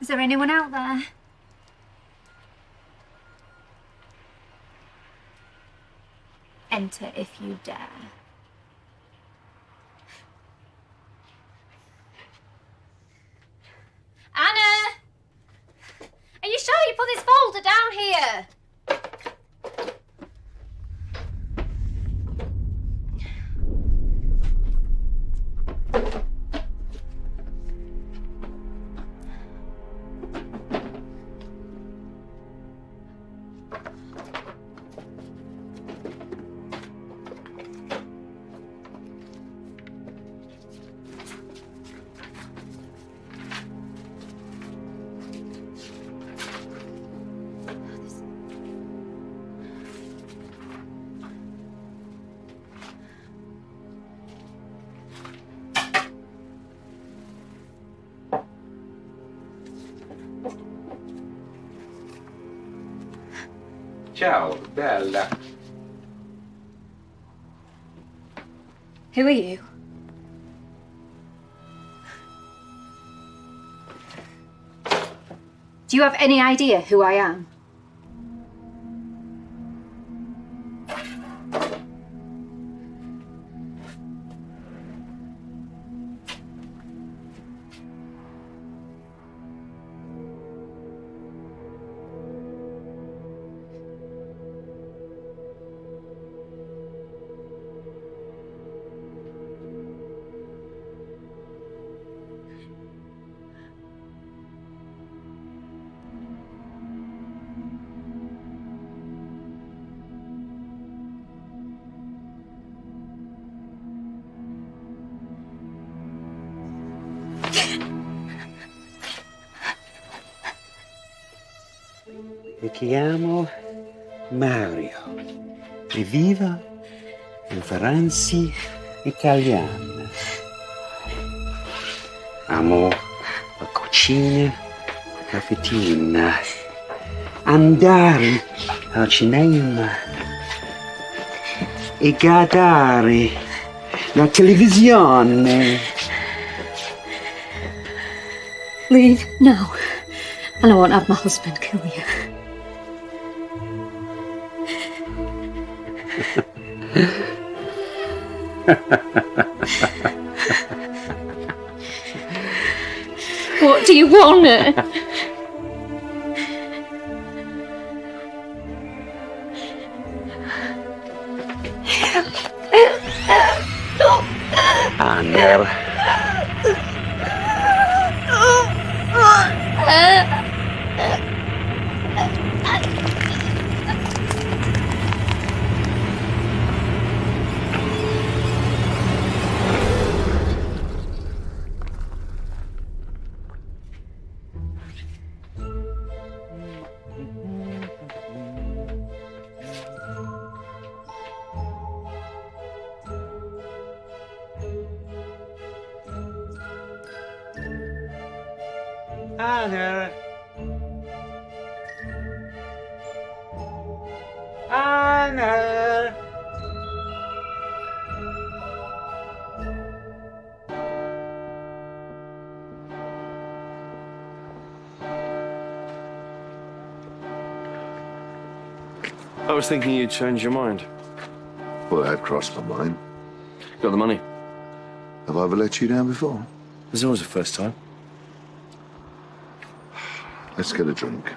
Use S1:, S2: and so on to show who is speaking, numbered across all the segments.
S1: Is there anyone out there? Enter if you dare.
S2: Ciao, bella.
S1: Who are you? Do you have any idea who I am?
S3: Chiamo Mario e vivo in italiana. Amo la cucina, la caffettina, andare al cinema e guardare la televisione.
S1: Leave now, and I won't have my husband kill you. 贼光嫩
S3: Ander.
S4: I was thinking you'd change your mind.
S5: Well, that crossed my mind.
S4: Got the money.
S5: Have I ever let you down before?
S4: There's always a first time.
S5: Let's get a drink.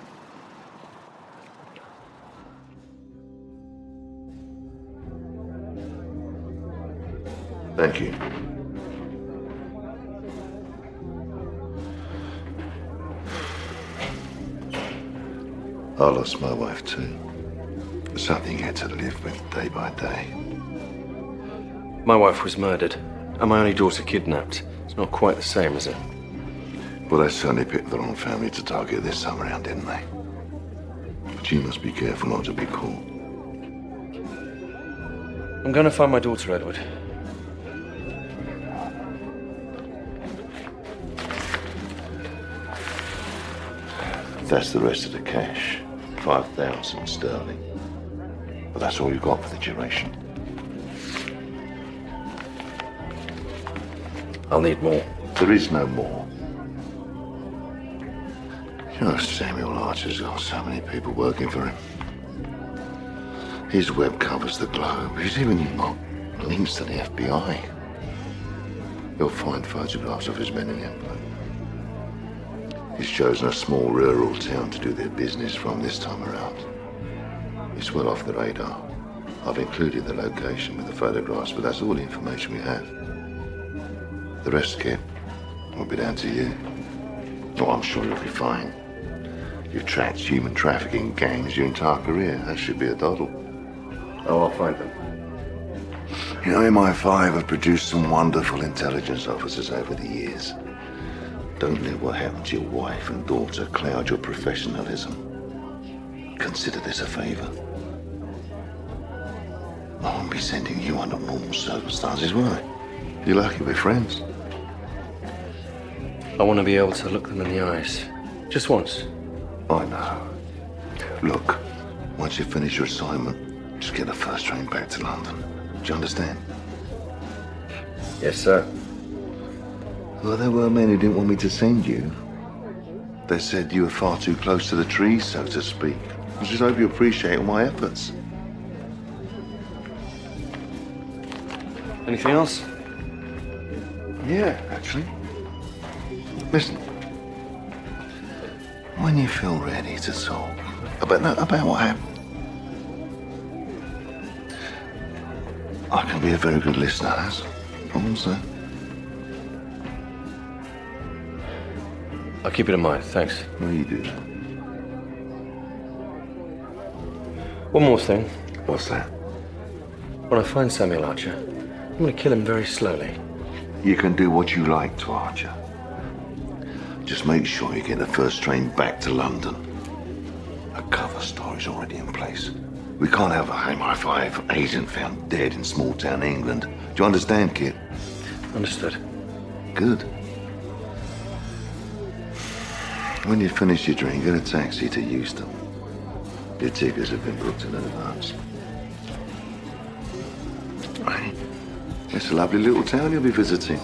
S5: Thank you. I lost my wife too. Something you had to live with day by day.
S4: My wife was murdered, and my only daughter kidnapped. It's not quite the same, is it?
S5: Well, they certainly picked the wrong family to target this time around, didn't they? But you must be careful not to be caught.
S4: I'm going to find my daughter, Edward.
S5: That's the rest of the cash. 5,000 sterling. But that's all you've got for the duration.
S4: I'll need more.
S5: There is no more. You know, Samuel Archer's got so many people working for him. His web covers the globe. He's even got links to the FBI. You'll find photographs of his men in the envelope. He's chosen a small rural town to do their business from this time around. It's well off the radar. I've included the location with the photographs, but that's all the information we have. The rest, Kit, will be down to you. Oh, I'm sure you'll be fine. You've tracked human trafficking gangs your entire career. That should be a doddle.
S4: Oh, I'll find them.
S5: You know, MI5 have produced some wonderful intelligence officers over the years. Don't let what happened to your wife and daughter cloud your professionalism. Consider this a favor. I won't be sending you under normal circumstances, will I? You're lucky we're friends.
S4: I want to be able to look them in the eyes. Just once.
S5: I know. Look, once you finish your assignment, just get the first train back to London. Do you understand?
S4: Yes, sir.
S5: Well, there were men who didn't want me to send you. They said you were far too close to the trees, so to speak. I just hope you appreciate all my efforts.
S4: Anything else?
S5: Yeah, actually. Listen. When you feel ready to talk about no, about what happened, I can be a very good listener. That's all I'm
S4: I'll keep it in mind, thanks.
S5: Well, you do.
S4: One more thing.
S5: What's that?
S4: When I find Samuel Archer, I'm going to kill him very slowly.
S5: You can do what you like to Archer. Just make sure you get the first train back to London. A cover story's already in place. We can't have a MI5 agent found dead in small town England. Do you understand, kid?
S4: Understood.
S5: Good. When you finish your drink, get a taxi to Euston. Your tickets have been booked in advance. Right. It's a lovely little town you'll be visiting.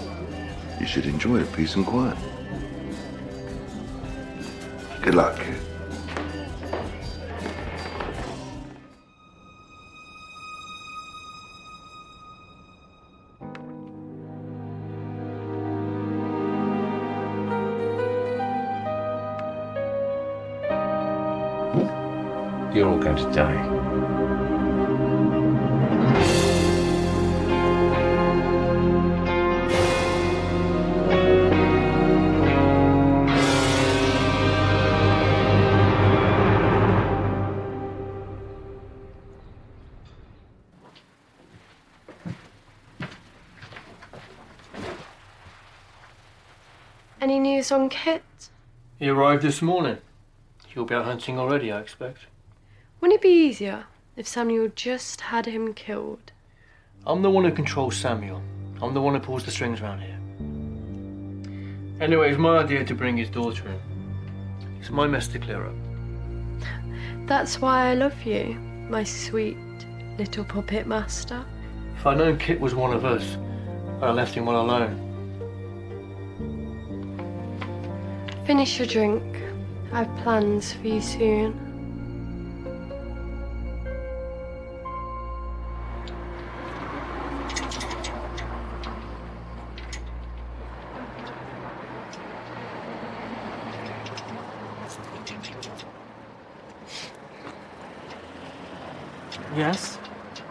S5: You should enjoy the peace and quiet. Good luck,
S4: going to die.
S2: Any news on Kit?
S6: He arrived this morning. He'll be out hunting already, I expect.
S2: Wouldn't it be easier if Samuel just had him killed?
S6: I'm the one who controls Samuel. I'm the one who pulls the strings around here. Anyway, it's my idea to bring his daughter in. It's my mess to clear up.
S2: That's why I love you, my sweet little puppet master.
S6: If I'd known Kit was one of us, I'd have left him well alone.
S2: Finish your drink. I've plans for you soon.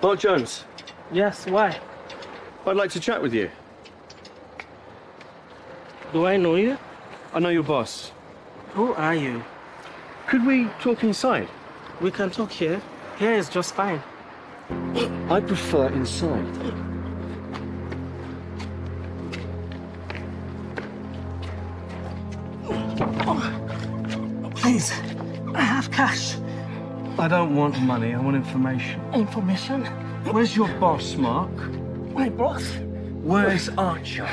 S4: Mark Jones,
S7: Yes, why?
S4: I'd like to chat with you.
S7: Do I know you?
S4: I know your boss.
S7: Who are you?
S4: Could we talk inside?
S7: We can talk here. Here is just fine.
S4: I prefer inside.
S7: Oh, oh, please, I have cash.
S8: I don't want money, I want information.
S7: Information?
S8: Where's your boss, Mark?
S7: My boss?
S8: Where's Archer?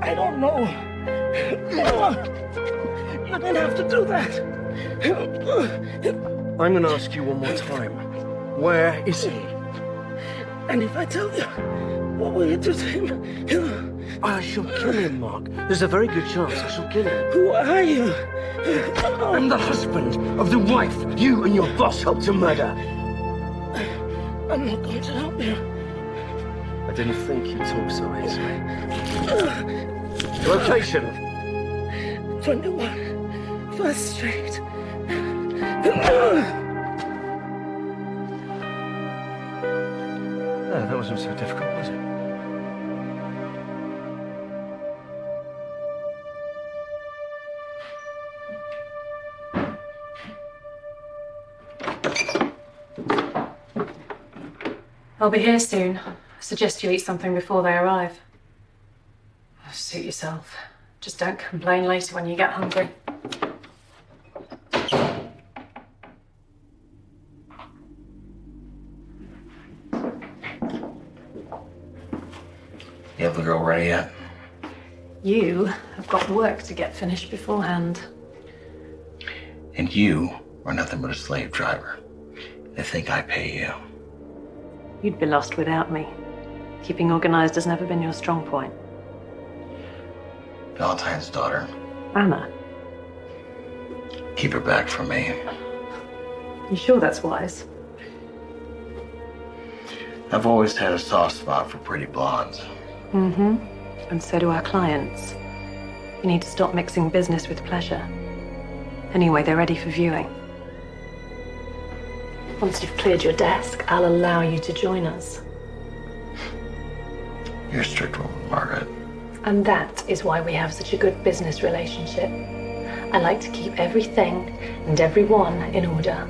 S7: I don't know. You didn't have to do that.
S8: I'm gonna ask you one more time. Where is he?
S7: And if I tell you, what will you do to him?
S8: I shall kill him, Mark. There's a very good chance I shall kill him.
S7: Who are you?
S8: I'm the husband of the wife you and your boss helped to murder.
S7: I'm not going to help you.
S8: I didn't think you'd talk so easily. Location.
S7: 21 First Street.
S8: No, that wasn't so difficult,
S9: I'll be here soon. I suggest you eat something before they arrive. Suit yourself. Just don't complain later when you get hungry.
S10: You have the girl ready yet?
S9: You have got work to get finished beforehand.
S10: And you are nothing but a slave driver. They think I pay you.
S9: You'd be lost without me. Keeping organized has never been your strong point.
S10: Valentine's daughter.
S9: Anna,
S10: Keep her back from me.
S9: you sure that's wise?
S10: I've always had a soft spot for pretty blondes.
S9: Mm-hmm. And so do our clients. You need to stop mixing business with pleasure. Anyway, they're ready for viewing. Once you've cleared your desk, I'll allow you to join us.
S10: You're a strict woman, Margaret.
S9: And that is why we have such a good business relationship. I like to keep everything and everyone in order.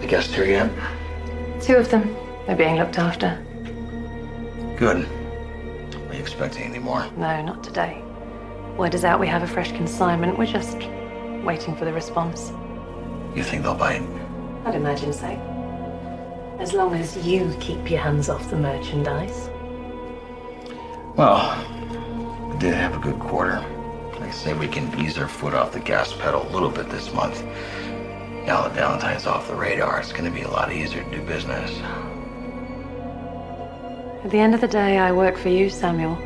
S10: The guests here yet?
S9: Two of them. They're being looked after.
S10: Good. Are you expecting any more?
S9: No, not today. Word is out we have a fresh consignment. We're just waiting for the response.
S10: You think they'll bite?
S9: I'd imagine so. As long as you keep your hands off the merchandise.
S10: Well, we did have a good quarter. Like I say, we can ease our foot off the gas pedal a little bit this month. Now that Valentine's off the radar, it's going to be a lot easier to do business.
S9: At the end of the day, I work for you, Samuel.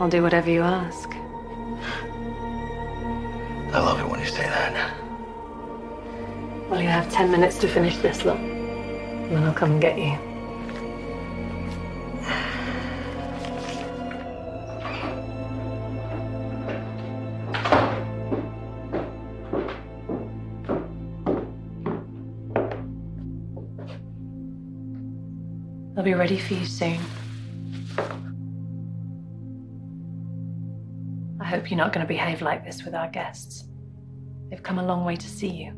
S9: I'll do whatever you ask.
S10: I love it when you say that.
S9: Well, you have ten minutes to finish this lot. And then I'll come and get you. I'll be ready for you soon. I hope you're not going to behave like this with our guests. They've come a long way to see you,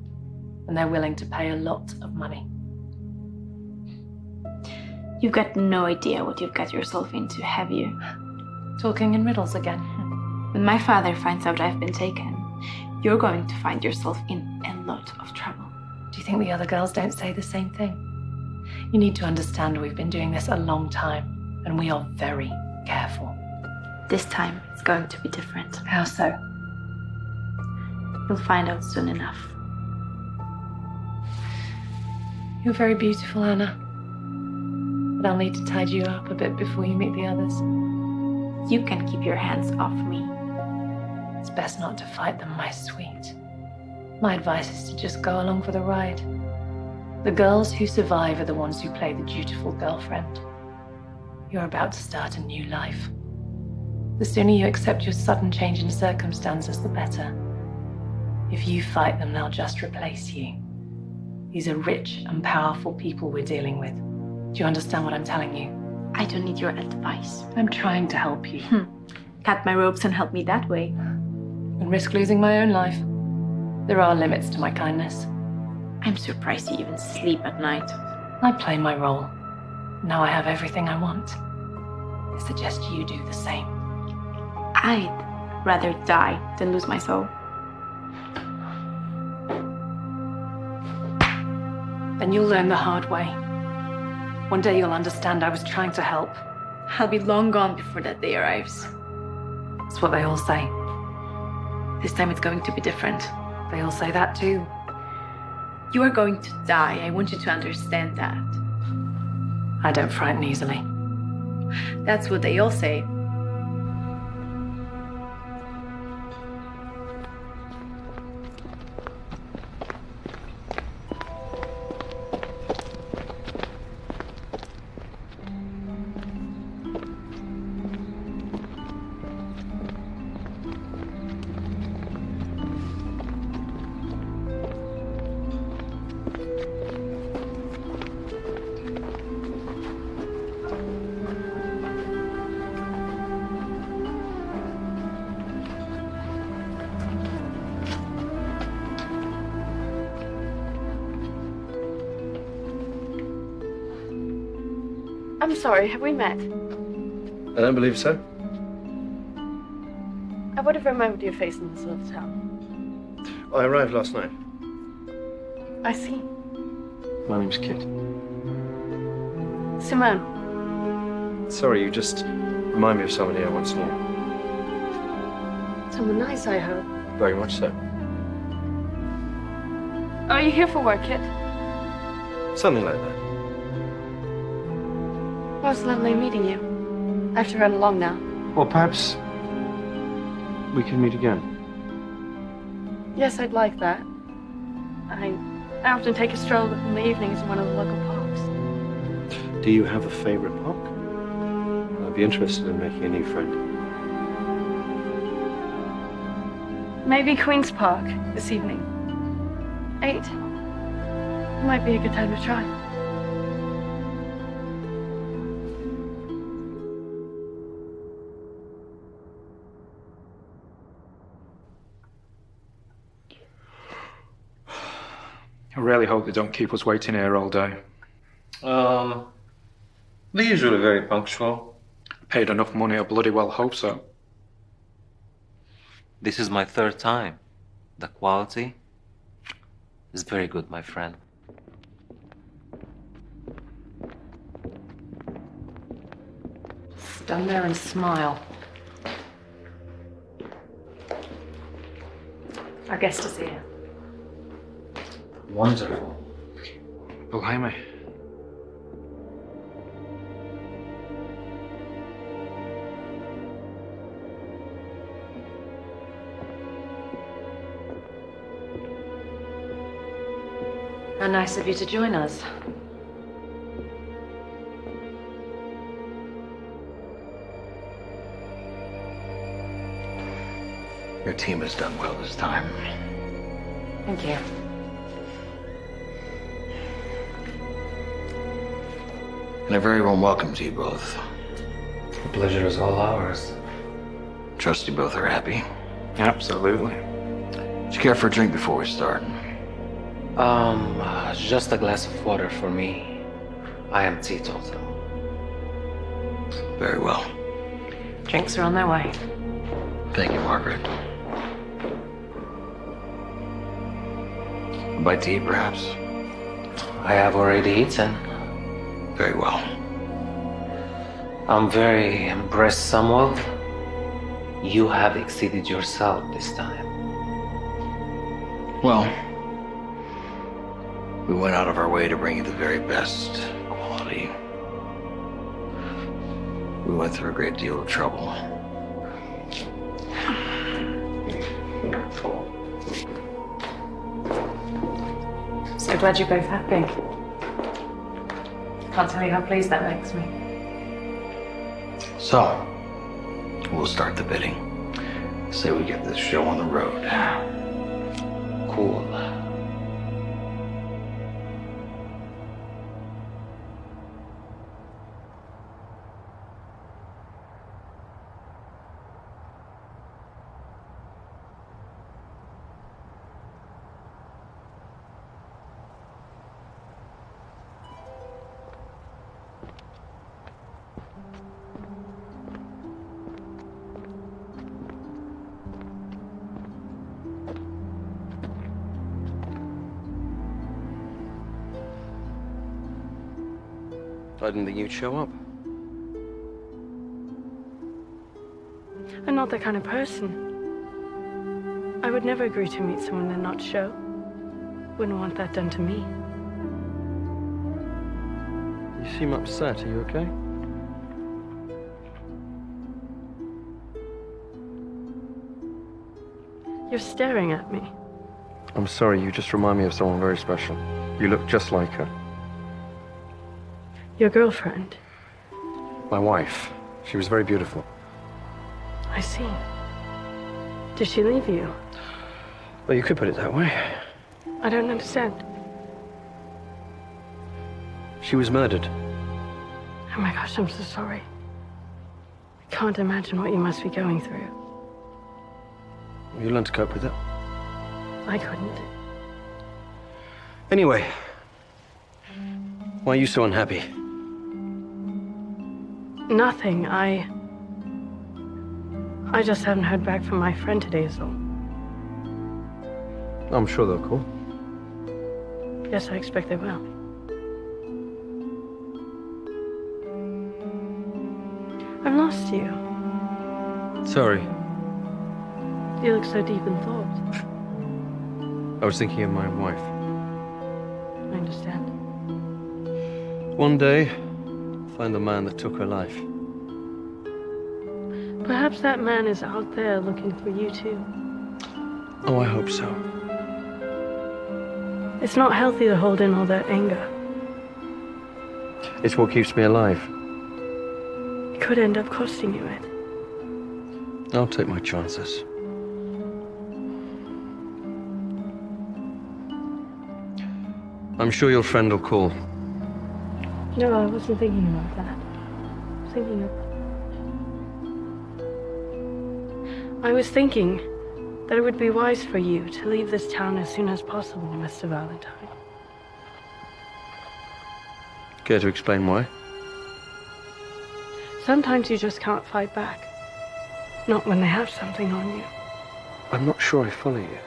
S9: and they're willing to pay a lot of money.
S11: You've got no idea what you've got yourself into, have you?
S9: Talking in riddles again.
S11: When my father finds out I've been taken, you're going to find yourself in a lot of trouble.
S9: Do you think the other girls don't say the same thing? You need to understand we've been doing this a long time, and we are very careful.
S11: This time, it's going to be different.
S9: How so?
S11: You'll find out soon enough.
S9: You're very beautiful, Anna. But I'll need to tidy you up a bit before you meet the others.
S11: You can keep your hands off me.
S9: It's best not to fight them, my sweet. My advice is to just go along for the ride. The girls who survive are the ones who play the dutiful girlfriend. You're about to start a new life. The sooner you accept your sudden change in circumstances, the better. If you fight them, they'll just replace you. These are rich and powerful people we're dealing with. Do you understand what I'm telling you?
S11: I don't need your advice.
S9: I'm trying to help you.
S11: Hmm. Cut my ropes and help me that way.
S9: And risk losing my own life. There are limits to my kindness.
S11: I'm surprised you even sleep at night.
S9: I play my role. Now I have everything I want. I suggest you do the same.
S11: I'd rather die than lose my soul.
S9: Then you'll learn the hard way. One day you'll understand I was trying to help.
S11: I'll be long gone before that day arrives.
S9: That's what they all say.
S11: This time it's going to be different.
S9: They all say that too.
S11: You are going to die. I want you to understand that.
S9: I don't frighten easily. That's what they all say.
S2: Sorry, have we met?
S4: I don't believe so.
S2: I would have remembered your face in this little town.
S4: I arrived last night.
S2: I see.
S4: My name's Kit.
S2: Simone.
S4: Sorry, you just remind me of somebody I once knew.
S2: Someone nice, I hope.
S4: Very much so.
S2: Are you here for work, Kit?
S4: Something like that.
S2: It's lovely meeting you. I have to run along now.
S4: Well, perhaps we can meet again.
S2: Yes, I'd like that. I, I often take a stroll in the evenings in one of the local parks.
S4: Do you have a favorite park? I'd be interested in making a new friend.
S2: Maybe Queen's Park this evening. Eight. Might be a good time to try.
S12: Really hope they don't keep us waiting here all day.
S6: Um, they're usually very punctual.
S12: Paid enough money, I bloody well hope so.
S13: This is my third time. The quality is very good, my friend.
S9: Stand there and smile. Our guest is here.
S13: Wonderful.
S12: Blimey.
S9: How nice of you to join us.
S10: Your team has done well this time.
S9: Thank you.
S10: And a very warm welcome to you both.
S13: The pleasure is all ours.
S10: Trust you both are happy.
S12: Absolutely.
S10: Do you care for a drink before we start?
S13: Um, just a glass of water for me. I am teetotal.
S10: Very well.
S9: Drinks are on their way.
S10: Thank you, Margaret. A bite to eat, perhaps?
S13: I have already eaten.
S10: Very well.
S13: I'm very impressed, Samuel. You have exceeded yourself this time.
S10: Well, we went out of our way to bring you the very best quality. We went through a great deal of trouble.
S9: So glad you're both happy. Can't tell you how pleased that makes me.
S10: So, we'll start the bidding. Say we get this show on the road.
S13: Cool.
S4: But I didn't think you'd show up.
S2: I'm not that kind of person. I would never agree to meet someone and not show. Wouldn't want that done to me.
S4: You seem upset. Are you okay?
S2: You're staring at me.
S4: I'm sorry, you just remind me of someone very special. You look just like her.
S2: Your girlfriend.
S4: My wife. She was very beautiful.
S2: I see. Did she leave you?
S4: Well, you could put it that way.
S2: I don't understand.
S4: She was murdered.
S2: Oh my gosh, I'm so sorry. I can't imagine what you must be going through.
S4: You learned to cope with it.
S2: I couldn't.
S4: Anyway, why are you so unhappy?
S2: Nothing. I. I just haven't heard back from my friend today, so.
S4: I'm sure they'll call.
S2: Yes, I expect they will. I've lost you.
S4: Sorry.
S2: You look so deep in thought.
S4: I was thinking of my wife.
S2: I understand.
S4: One day, find the man that took her life.
S2: Perhaps that man is out there looking for you too.
S4: Oh, I hope so.
S2: It's not healthy to hold in all that anger.
S4: It's what keeps me alive.
S2: It could end up costing you it.
S4: I'll take my chances. I'm sure your friend will call.
S2: No, I wasn't thinking about that. I was thinking of. I was thinking that it would be wise for you to leave this town as soon as possible, Mr. Valentine.
S4: Care to explain why?
S2: Sometimes you just can't fight back. Not when they have something on you.
S4: I'm not sure I follow you.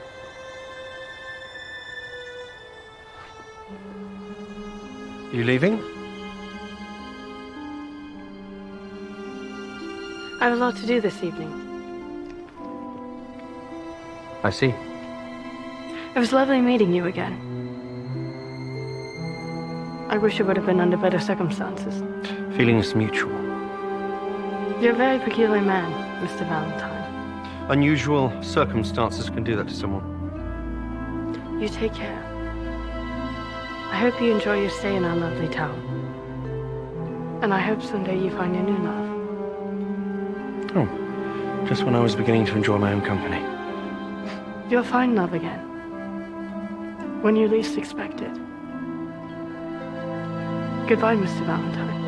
S4: You leaving?
S2: I have a lot to do this evening.
S4: I see.
S2: It was lovely meeting you again. I wish it would have been under better circumstances.
S4: Feelings mutual.
S2: You're a very peculiar man, Mr. Valentine.
S4: Unusual circumstances can do that to someone.
S2: You take care. I hope you enjoy your stay in our lovely town. And I hope someday you find your new love.
S4: Oh, just when I was beginning to enjoy my own company.
S2: You'll find love again. When you least expect it. Goodbye, Mr. Valentine.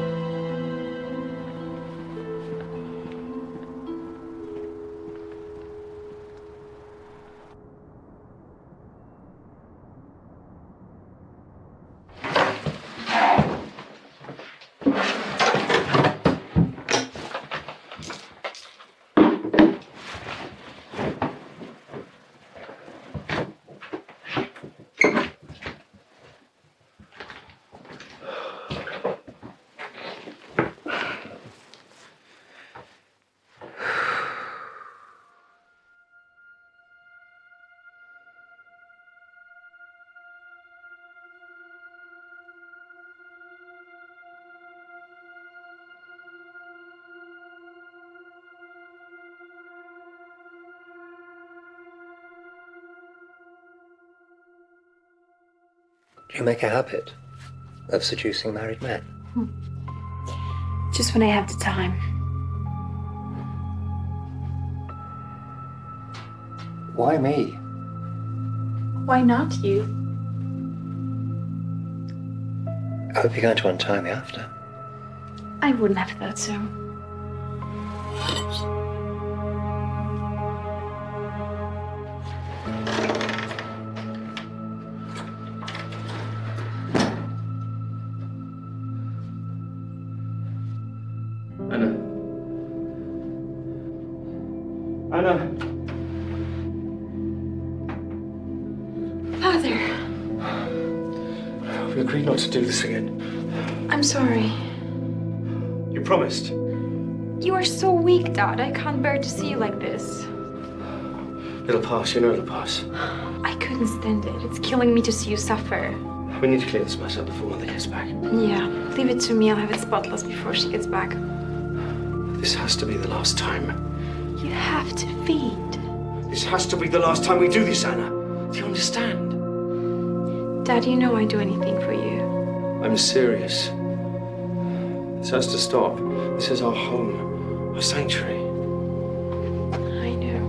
S13: You make a habit of seducing married men? Hmm.
S11: Just when I have the time.
S13: Why me?
S11: Why not you?
S13: I hope you're going to untie me after.
S11: I wouldn't have thought so.
S4: Anna.
S11: Father,
S4: We agreed not to do this again.
S11: I'm sorry.
S4: You promised.
S11: You are so weak, Dad. I can't bear to see you like this.
S4: It'll pass, you know it'll pass.
S11: I couldn't stand it. It's killing me to see you suffer.
S4: We need to clear this mess up before Mother gets back.
S11: Yeah, leave it to me. I'll have it spotless before she gets back.
S4: This has to be the last time.
S11: You have to feed.
S4: This has to be the last time we do this, Anna. Do you understand?
S11: Dad, you know I'd do anything for you.
S4: I'm serious. This has to stop. This is our home, our sanctuary.
S11: I know.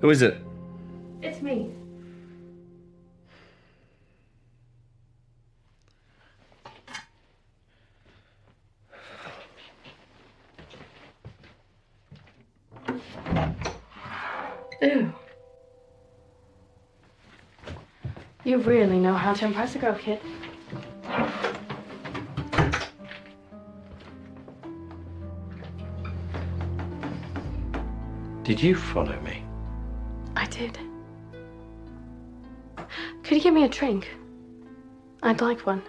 S4: Who is it?
S2: How to impress a girl, kid.
S4: Did you follow me?
S2: I did. Could you give me a drink? I'd like one.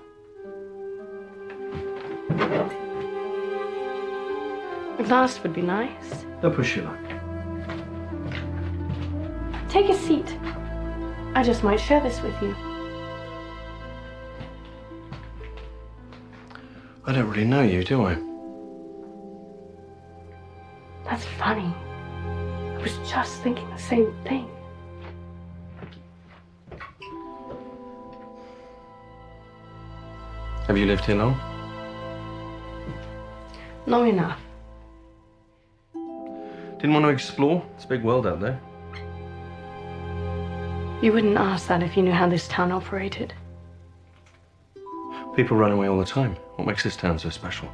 S2: A glass would be nice.
S4: Don't push your luck.
S2: Take a seat. I just might share this with you.
S4: I don't really know you, do I?
S2: That's funny. I was just thinking the same thing.
S4: Have you lived here long?
S2: Long enough.
S4: Didn't want to explore? It's a big world out there.
S2: You wouldn't ask that if you knew how this town operated.
S4: People run away all the time. What makes this town so special?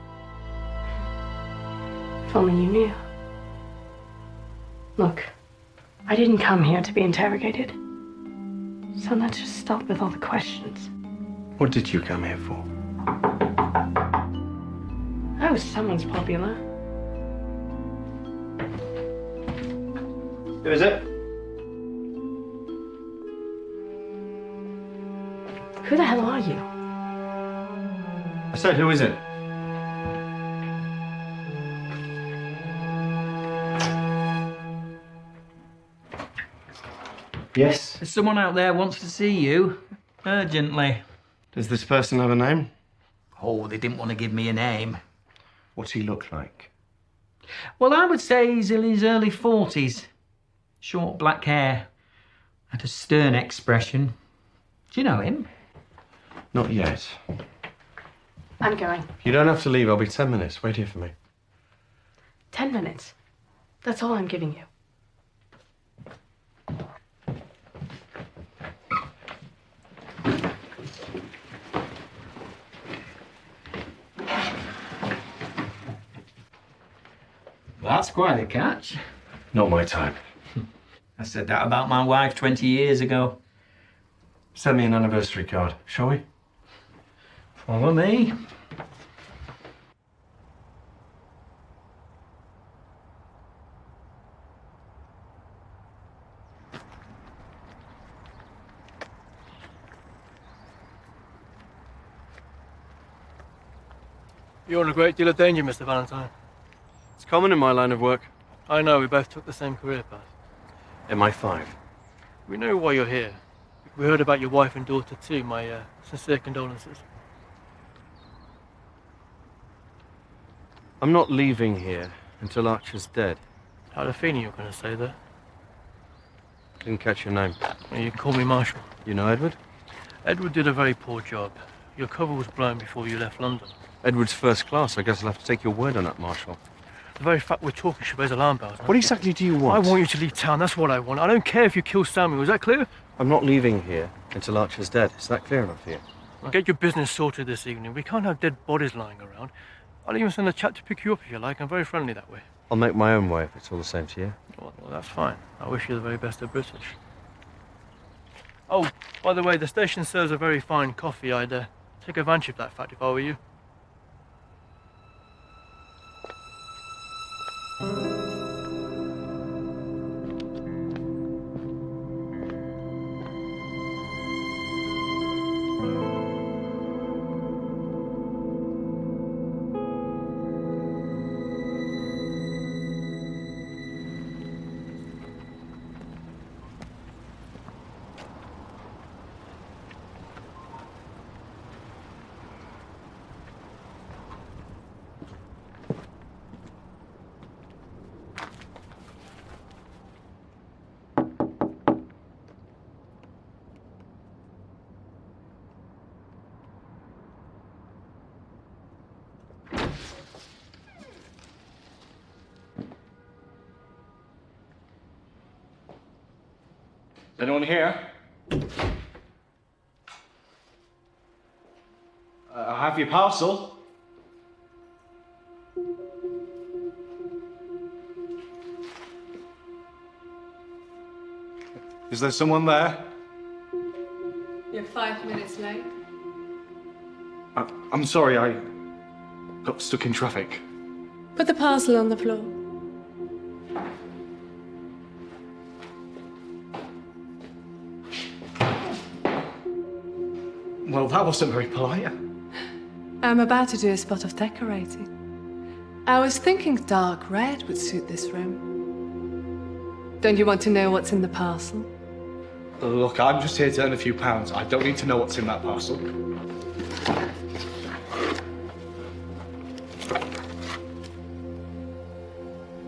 S2: If only you knew. Look, I didn't come here to be interrogated. So let's just stop with all the questions.
S4: What did you come here for?
S2: Oh, someone's popular.
S4: Who is it?
S2: Who the hell are you?
S4: I said, who is it? Yes.
S14: There's someone out there wants to see you. Urgently.
S4: Does this person have a name?
S14: Oh, they didn't want to give me a name.
S4: What's he look like?
S14: Well, I would say he's in his early 40s. Short black hair. And a stern expression. Do you know him?
S4: Not yet.
S2: I'm going.
S4: You don't have to leave. I'll be ten minutes. Wait here for me.
S2: Ten minutes. That's all I'm giving you.
S14: That's quite a catch.
S4: Not my time.
S14: I said that about my wife 20 years ago.
S4: Send me an anniversary card, shall we?
S14: Follow me.
S6: You're in a great deal of danger, Mr. Valentine.
S4: It's common in my line of work.
S6: I know, we both took the same career path.
S4: MI5.
S6: We know why you're here. We heard about your wife and daughter too. My uh, sincere condolences.
S4: I'm not leaving here until Archer's dead.
S6: I had a feeling you were going to say that.
S4: Didn't catch your name.
S6: Well, You call me Marshall.
S4: You know Edward?
S6: Edward did a very poor job. Your cover was blown before you left London.
S4: Edward's first class. I guess I'll have to take your word on that, Marshall.
S6: The very fact we're talking should raise alarm bells.
S4: What exactly do you want?
S6: I want you to leave town. That's what I want. I don't care if you kill Samuel. Is that clear?
S4: I'm not leaving here until Archer's dead. Is that clear enough for you?
S6: Get your business sorted this evening. We can't have dead bodies lying around. I'll even send a chap to pick you up if you like. I'm very friendly that way.
S4: I'll make my own way if it's all the same to you.
S6: Well, well, that's fine. I wish you the very best of British. Oh, by the way, the station serves a very fine coffee. I'd uh, take advantage of that fact if I were you.
S15: Anyone here? Uh, I have your parcel. Is there someone there?
S16: You're five minutes late.
S15: I, I'm sorry, I got stuck in traffic.
S16: Put the parcel on the floor.
S15: Wasn't very polite.
S16: I'm about to do a spot of decorating. I was thinking dark red would suit this room. Don't you want to know what's in the parcel?
S15: Look, I'm just here to earn a few pounds. I don't need to know what's in that parcel.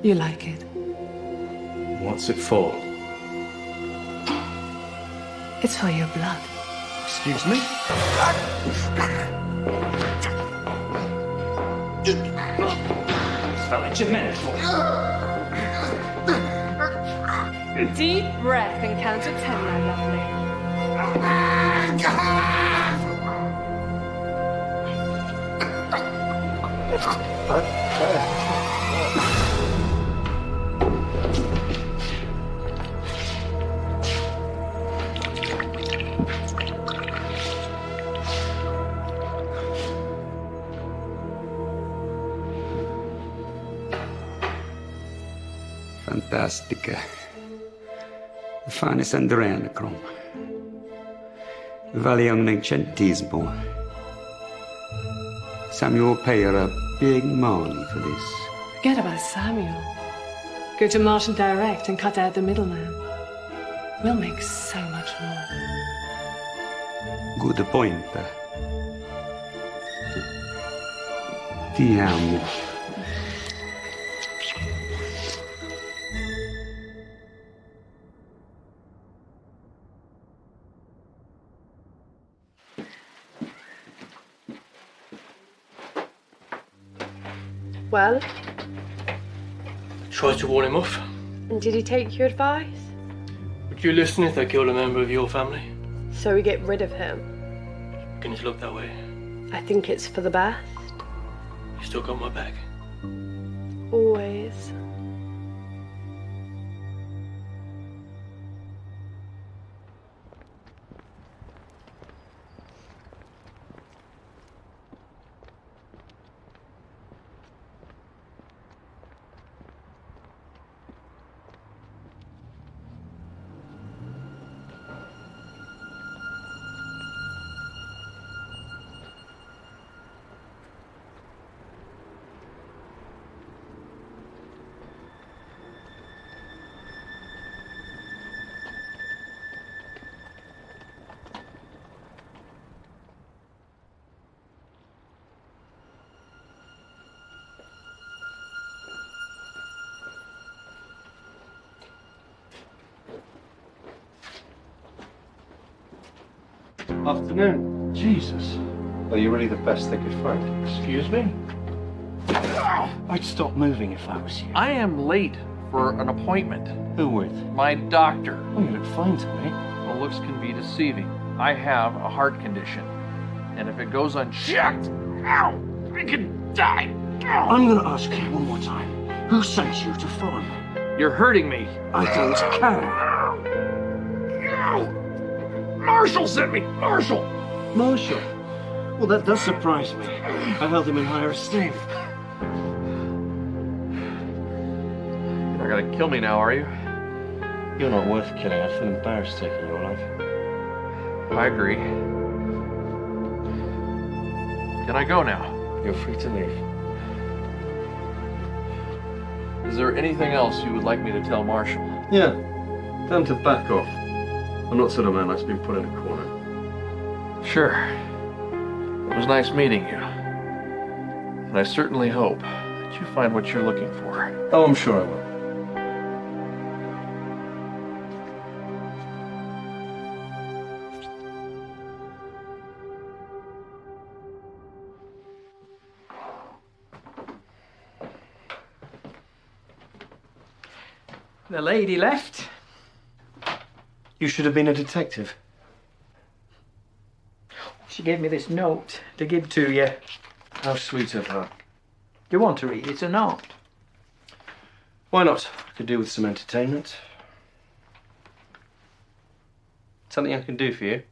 S16: You like it?
S15: What's it for?
S16: It's for your blood.
S15: Excuse me?
S14: Spell Jimenez.
S16: Deep breath and count to ten, my lovely.
S3: Fantastica. Fan is adrenochrome. Valium centismo. Samuel will pay her a big money for this.
S16: Forget about Samuel. Go to Martin Direct and cut out the middleman. We'll make so much more.
S3: Good point. Ti amo.
S2: Well,
S6: Tried to warn him off.
S2: and did he take your advice?
S6: Would you listen if they killed a member of your family?
S2: So we get rid of him.
S6: Beginning to look that way.
S2: I think it's for the best.
S6: You still got my back.
S2: Always.
S4: Afternoon. Jesus. Are you really the best they could find?
S6: Excuse me?
S4: I'd stop moving if I was you.
S17: I am late for an appointment.
S4: Who with?
S17: My doctor.
S4: Oh, you look fine to me.
S17: Well, looks can be deceiving. I have a heart condition. And if it goes unchecked, ow, I could die.
S8: I'm gonna ask you one more time. Who sent you to phone?
S17: You're hurting me.
S8: I don't care.
S17: Marshall sent me. Marshall.
S8: Marshall. Well, that does surprise me. I held him in higher esteem.
S17: You're not gonna kill me now, are you?
S4: You're not worth killing. I'd feel embarrassed taking your life.
S17: I agree. Can I go now?
S4: You're free to leave.
S17: Is there anything else you would like me to tell Marshall?
S4: Yeah. Tell him to back off. I'm not sort of man that's been put in a corner.
S17: Sure. It was nice meeting you. And I certainly hope that you find what you're looking for.
S4: Oh, I'm sure I will.
S14: The lady left.
S4: You should have been a detective.
S14: She gave me this note to give to you.
S4: How sweet of her.
S14: Do you want to read it or not?
S4: Why not? I could do with some entertainment. Something I can do for you.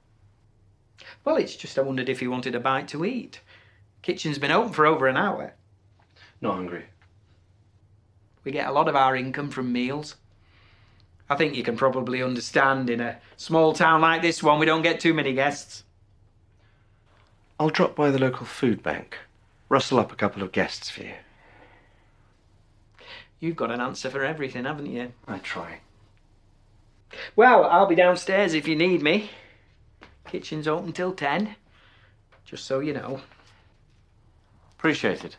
S14: Well, it's just I wondered if you wanted a bite to eat. Kitchen's been open for over an hour.
S4: Not hungry.
S14: We get a lot of our income from meals. I think you can probably understand in a small town like this one, we don't get too many guests.
S4: I'll drop by the local food bank. Rustle up a couple of guests for you.
S14: You've got an answer for everything, haven't you?
S4: I try.
S14: Well, I'll be downstairs if you need me. Kitchen's open till 10. Just so you know.
S4: Appreciate it.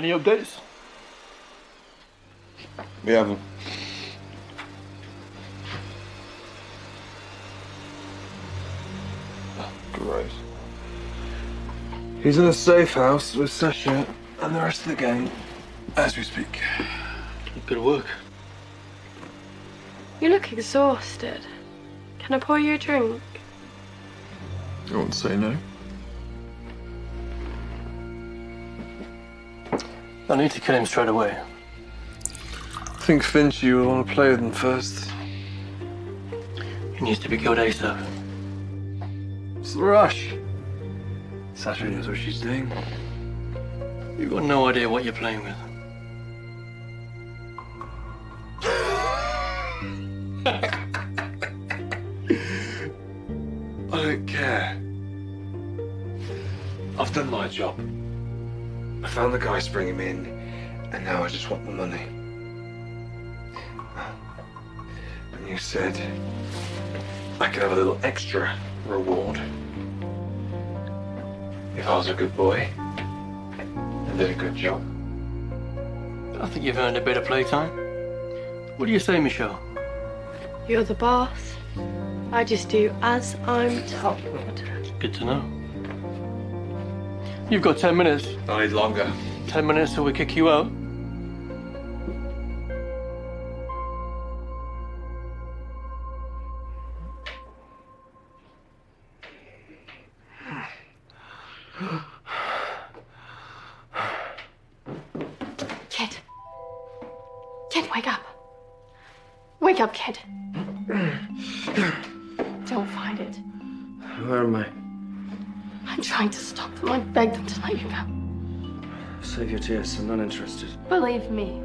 S6: Any updates?
S4: We haven't.
S18: Great. He's in a safe house with Sasha and the rest of the gang as we speak.
S6: Good work.
S2: You look exhausted. Can I pour you a drink?
S18: You won't say no?
S6: I need to kill him straight away.
S18: I think Finchy will want to play with him first.
S6: He needs to be killed ASAP.
S18: It's the rush? Sasha knows what she's doing.
S6: You've got no idea what you're playing with.
S18: I don't care. I've done my job. I found the guys to bring him in, and now I just want the money. And you said I could have a little extra reward if I was a good boy and did a good job.
S6: I think you've earned a bit of playtime. What do you say, Michelle?
S2: You're the boss. I just do as I'm told.
S6: Good to know. You've got ten minutes.
S18: I need longer.
S6: Ten minutes till we kick you out.
S4: Tears. I'm not interested.
S2: Believe me.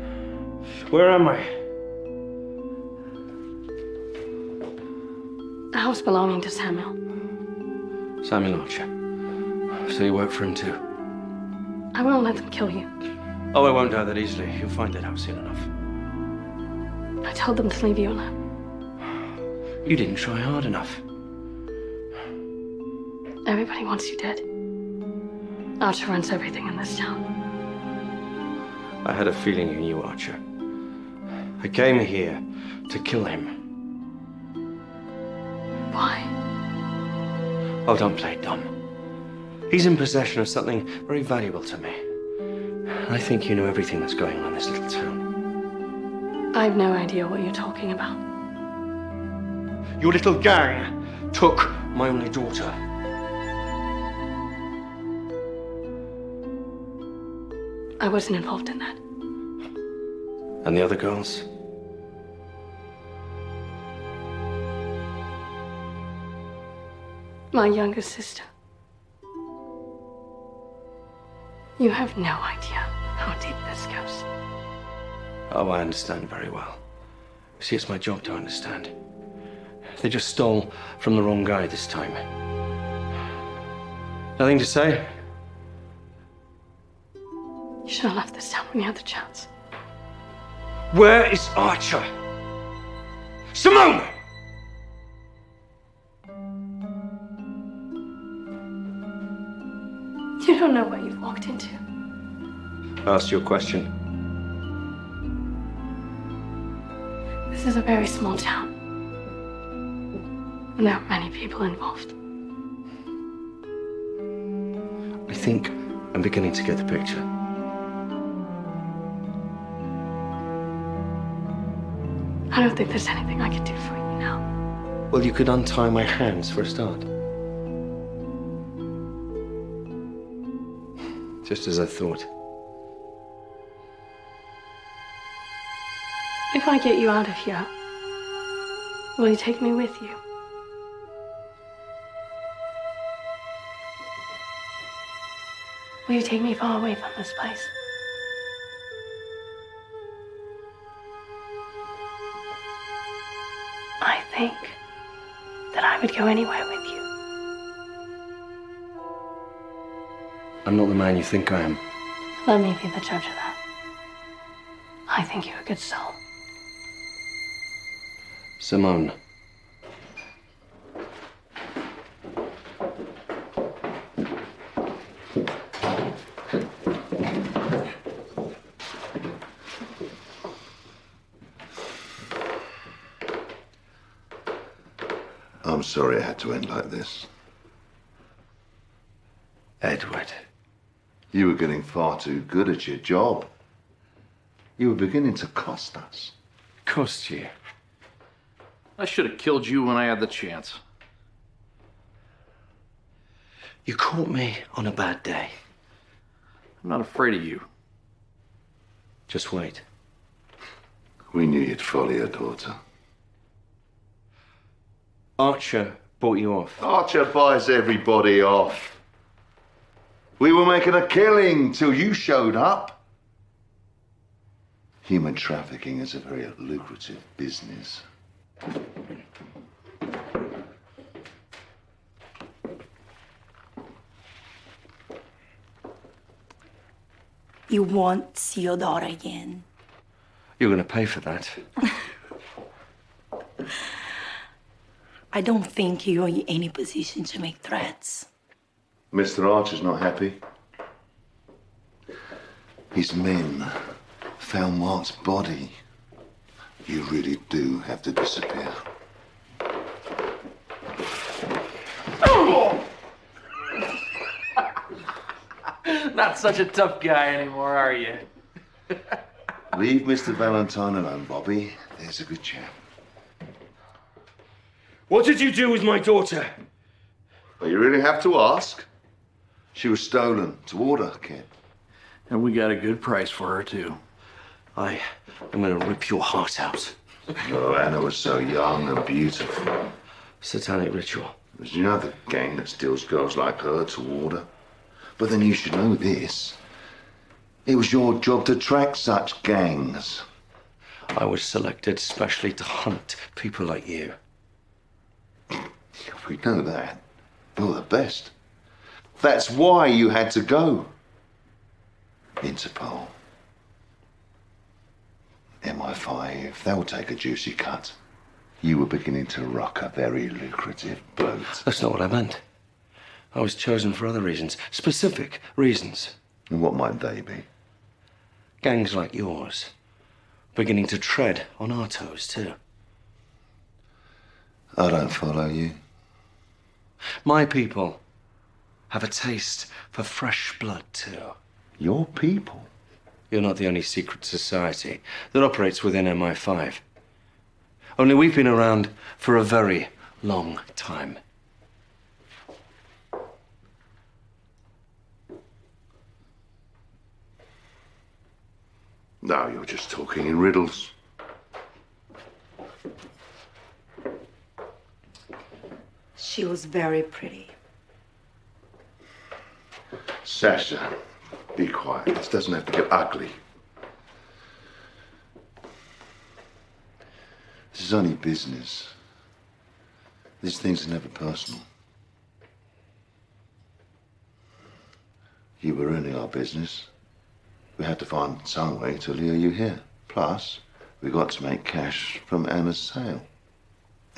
S4: Where am I?
S2: The house belonging to Samuel.
S4: Samuel Archer. So you work for him too?
S2: I won't let them kill you.
S4: Oh, I won't die that easily. You'll find it out soon enough.
S2: I told them to leave you alone.
S4: You didn't try hard enough.
S2: Everybody wants you dead. Archer runs everything in this town.
S4: I had a feeling you knew Archer. I came here to kill him.
S2: Why?
S4: Oh, don't play dumb. He's in possession of something very valuable to me. I think you know everything that's going on in this little town.
S2: I've no idea what you're talking about.
S4: Your little gang took my only daughter.
S2: I wasn't involved in that.
S4: And the other girls?
S2: My younger sister. You have no idea how deep this goes.
S4: Oh, I understand very well. See, it's my job to understand. They just stole from the wrong guy this time. Nothing to say?
S2: You should have left this town when you had the chance.
S4: Where is Archer? Simone!
S2: You don't know what you've walked into.
S4: I asked you a question.
S2: This is a very small town. And there are many people involved.
S4: I think I'm beginning to get the picture.
S2: I don't think there's anything I can do for you now.
S4: Well, you could untie my hands for a start. Just as I thought.
S2: If I get you out of here, will you take me with you? Will you take me far away from this place? Think that I would go anywhere with you.
S4: I'm not the man you think I am.
S2: Let me be the judge of that. I think you're a good soul.
S4: Simone.
S5: I'm sorry it had to end like this.
S4: Edward.
S5: You were getting far too good at your job. You were beginning to cost us.
S4: Cost you?
S17: I should have killed you when I had the chance.
S4: You caught me on a bad day.
S17: I'm not afraid of you.
S4: Just wait.
S5: We knew you'd follow your daughter.
S4: Archer bought you off.
S5: Archer buys everybody off. We were making a killing till you showed up. Human trafficking is a very lucrative business.
S19: You won't see your daughter again.
S4: You're going to pay for that.
S19: I don't think you're in any position to make threats.
S5: Mr. Archer's not happy. His men found Mark's body. You really do have to disappear.
S17: Not such a tough guy anymore, are you?
S5: Leave Mr. Valentine alone, Bobby. There's a good chap.
S4: What did you do with my daughter?
S5: Well, you really have to ask. She was stolen to order, kid.
S17: And we got a good price for her, too.
S4: I am going to rip your heart out.
S5: Oh, Anna was so young and beautiful.
S4: Satanic ritual.
S5: There's you know gang that steals girls like her to order. But then you should know this. It was your job to track such gangs.
S4: I was selected specially to hunt people like you.
S5: We know that. You're the best. That's why you had to go. Interpol. MI5, they'll take a juicy cut. You were beginning to rock a very lucrative boat.
S4: That's not what I meant. I was chosen for other reasons, specific reasons.
S5: And what might they be?
S4: Gangs like yours, beginning to tread on our toes, too.
S5: I don't follow you.
S4: My people have a taste for fresh blood, too.
S5: Your people?
S4: You're not the only secret society that operates within MI5. Only we've been around for a very long time.
S5: Now you're just talking in riddles.
S19: She was very pretty.
S5: Sasha, be quiet. This doesn't have to get ugly. This is only business. These things are never personal. You were ruining our business. We had to find some way to lure you here. Plus, we got to make cash from Anna's sale.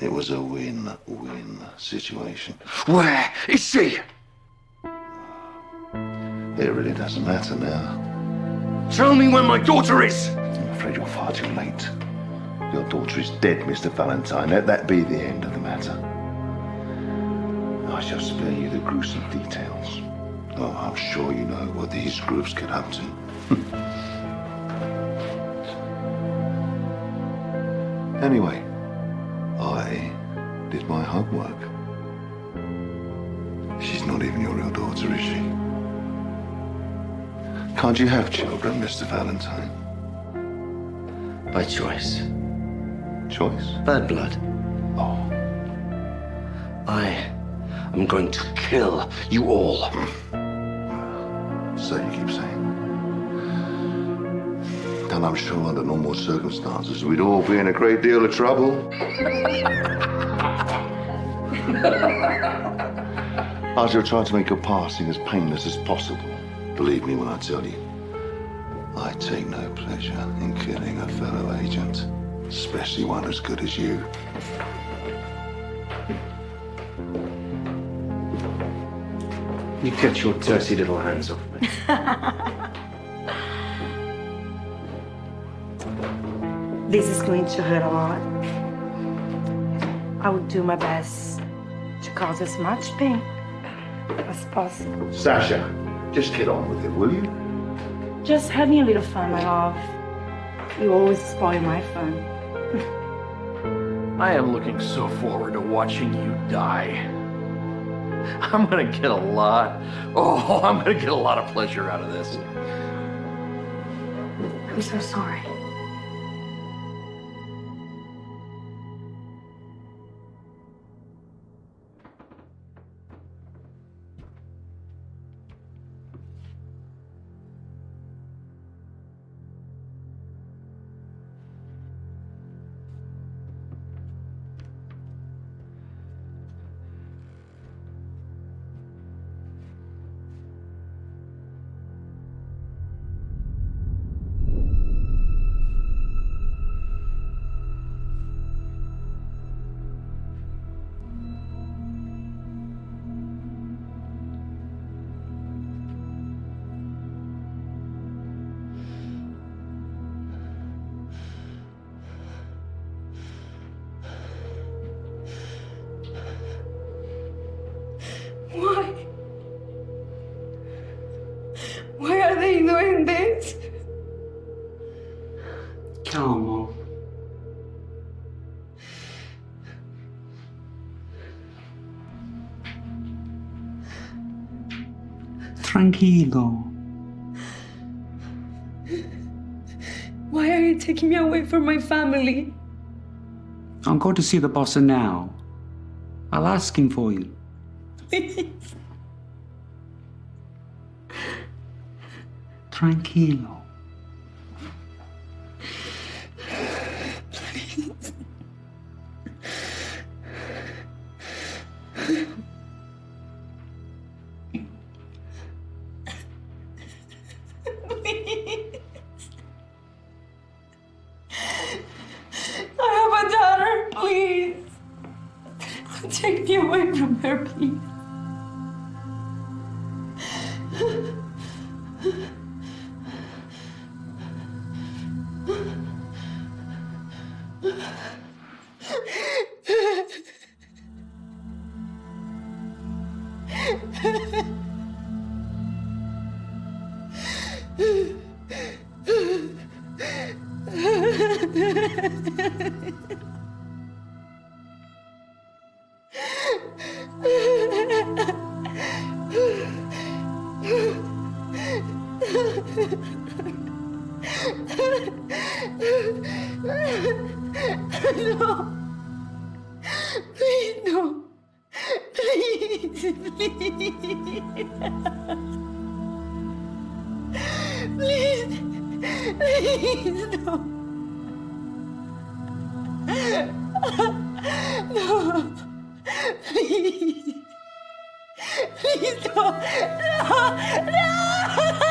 S5: It was a win-win situation.
S8: Where is she?
S5: It really doesn't matter now.
S8: Tell me where my daughter is!
S5: I'm afraid you're far too late. Your daughter is dead, Mr. Valentine. Let that be the end of the matter. I shall spare you the gruesome details. Oh, I'm sure you know what these groups get up to. anyway, I did my homework. She's not even your real daughter, is she? Can't you have children, Mr. Valentine?
S4: By choice.
S5: Choice?
S4: Bad blood.
S5: Oh.
S4: I am going to kill you all.
S5: So you keep saying. And I'm sure under normal circumstances we'd all be in a great deal of trouble. I shall try to make your passing as painless as possible. Believe me when I tell you, I take no pleasure in killing a fellow agent, especially one as good as you.
S4: You get your dirty little hands off me.
S19: This is going to hurt a lot. I will do my best to cause as much pain as possible.
S5: Sasha, just get on with it, will you?
S19: Just having a little fun, my love. You always spoil my fun.
S17: I am looking so forward to watching you die. I'm gonna get a lot, oh, I'm gonna get a lot of pleasure out of this.
S2: I'm so sorry.
S3: Tranquilo.
S7: Why are you taking me away from my family?
S3: I'll go to see the boss now. I'll ask him for you.
S7: Please.
S3: Tranquilo.
S7: No. No.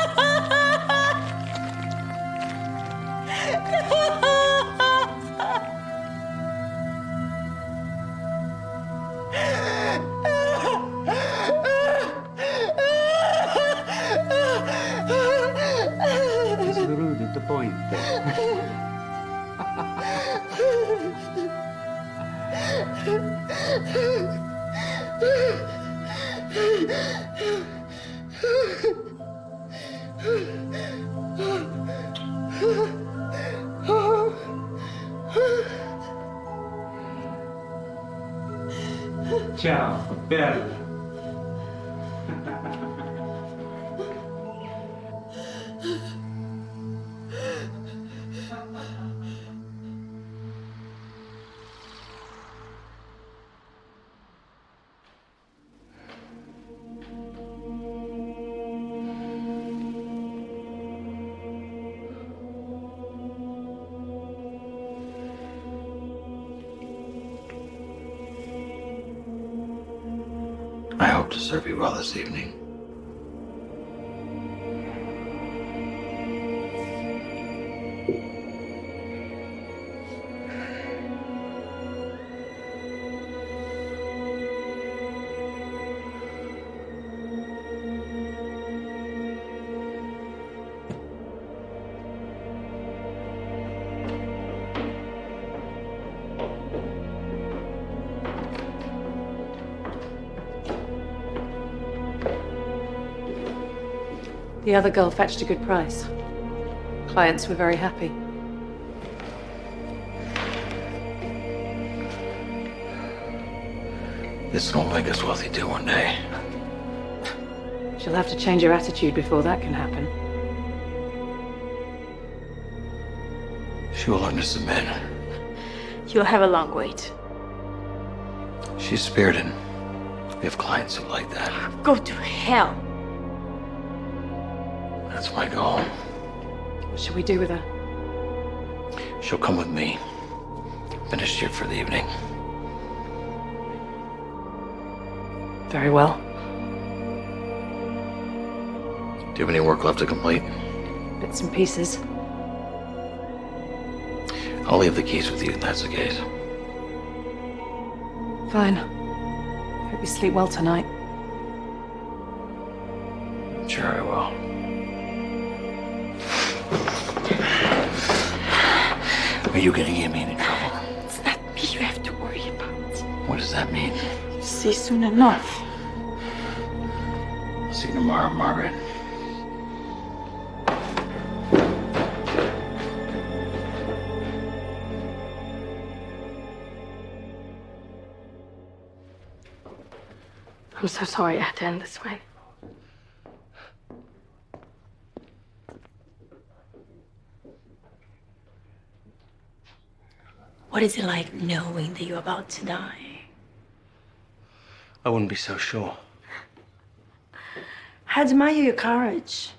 S10: Well this evening.
S9: The other girl fetched a good price. Clients were very happy.
S10: This will make us wealthy too one day.
S9: She'll have to change her attitude before that can happen.
S10: She will learn to submit.
S11: You'll have a long wait.
S10: She's spirited. We have clients who like that.
S11: Go to hell.
S10: My goal.
S9: What should we do with her?
S10: She'll come with me. Finish here for the evening.
S9: Very well.
S10: Do you have any work left to complete?
S9: Bits and pieces.
S10: I'll leave the keys with you if that's the case.
S9: Fine. Hope you sleep well tonight.
S10: Are you gonna get me into trouble?
S11: It's not me you have to worry about.
S10: What does that mean?
S11: You'll see soon enough.
S10: I'll see you tomorrow, Margaret.
S2: I'm so sorry I had to end this way.
S19: What is it like knowing that you're about to die?
S4: I wouldn't be so sure.
S19: I admire your courage.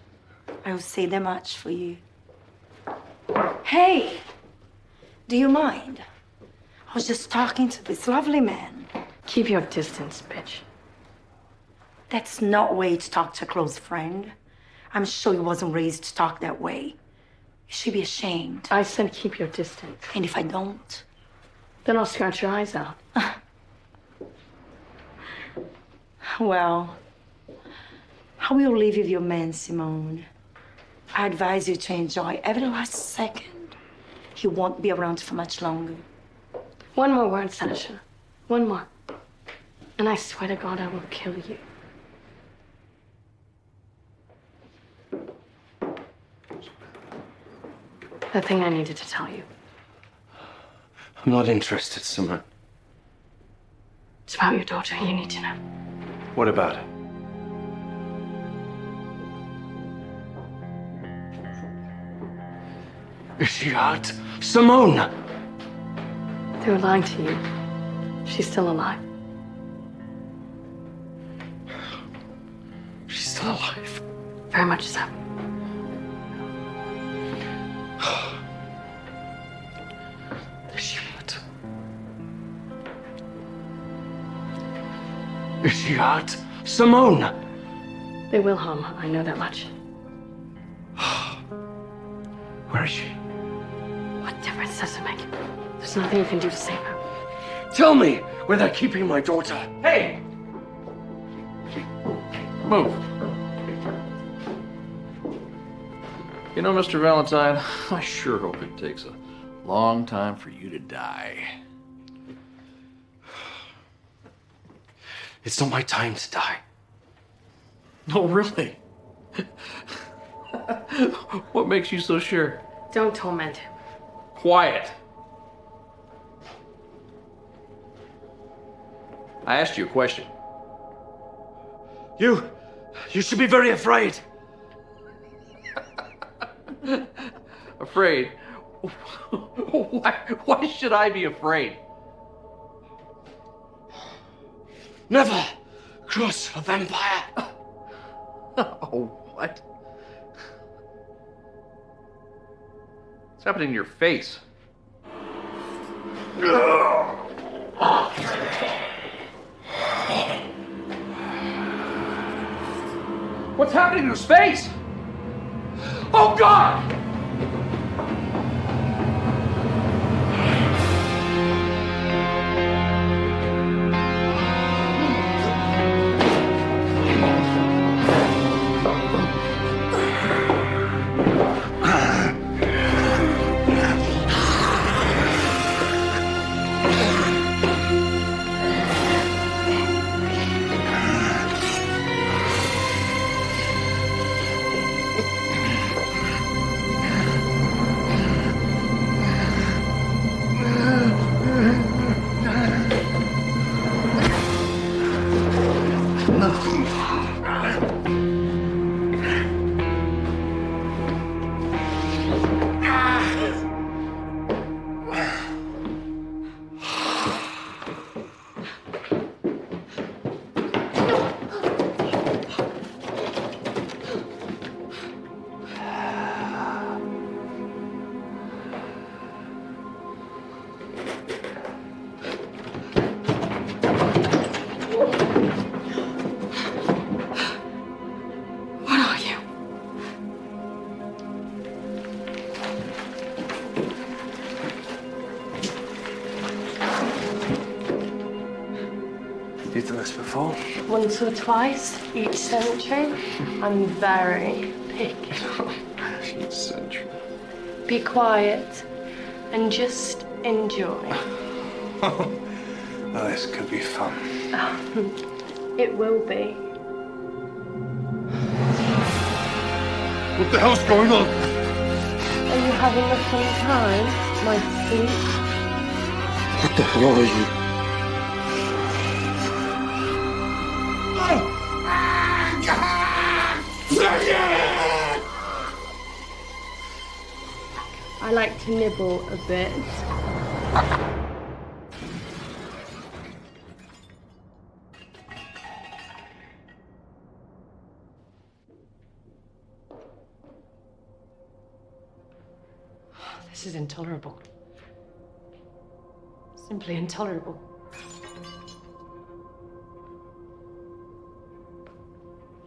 S19: I will say that much for you. Hey, do you mind? I was just talking to this lovely man.
S2: Keep your distance, bitch.
S19: That's not way to talk to a close friend. I'm sure you wasn't raised to talk that way. You should be ashamed.
S2: I said keep your distance.
S19: And if I don't?
S2: Then I'll scratch your eyes out.
S19: Well, I will leave you with your man, Simone. I advise you to enjoy every last second. He won't be around for much longer.
S2: One more word, Sasha. One more. And I swear to God, I will kill you. The thing I needed to tell you.
S4: I'm not interested, Simone.
S2: It's about your daughter. You need to know.
S4: What about her? Is she hurt? Simone!
S2: They were lying to you. She's still alive.
S4: She's still alive.
S2: Very much so.
S4: Is she hurt? Simone!
S2: They will harm her. I know that much.
S4: Where is she?
S2: What difference does it make? There's nothing you can do to save her.
S4: Tell me where they're keeping my daughter.
S17: Hey! Move. You know, Mr. Valentine, I sure hope it takes a long time for you to die.
S4: It's not my time to die.
S17: No, really? what makes you so sure?
S2: Don't torment him.
S17: Quiet. I asked you a question.
S4: You. You should be very afraid.
S17: Afraid? why, why should I be afraid?
S4: Never cross a vampire.
S17: Oh, what? What's happening to your face? What's happening to his face? Oh, God!
S2: Once or twice each century. I'm very picky.
S4: Each century.
S2: Be quiet and just enjoy.
S4: Oh, this could be fun.
S2: it will be.
S5: What the hell's going on?
S2: Are you having a fun time, my sweet?
S5: What the hell are you?
S2: I like to nibble a bit. This is intolerable. Simply intolerable.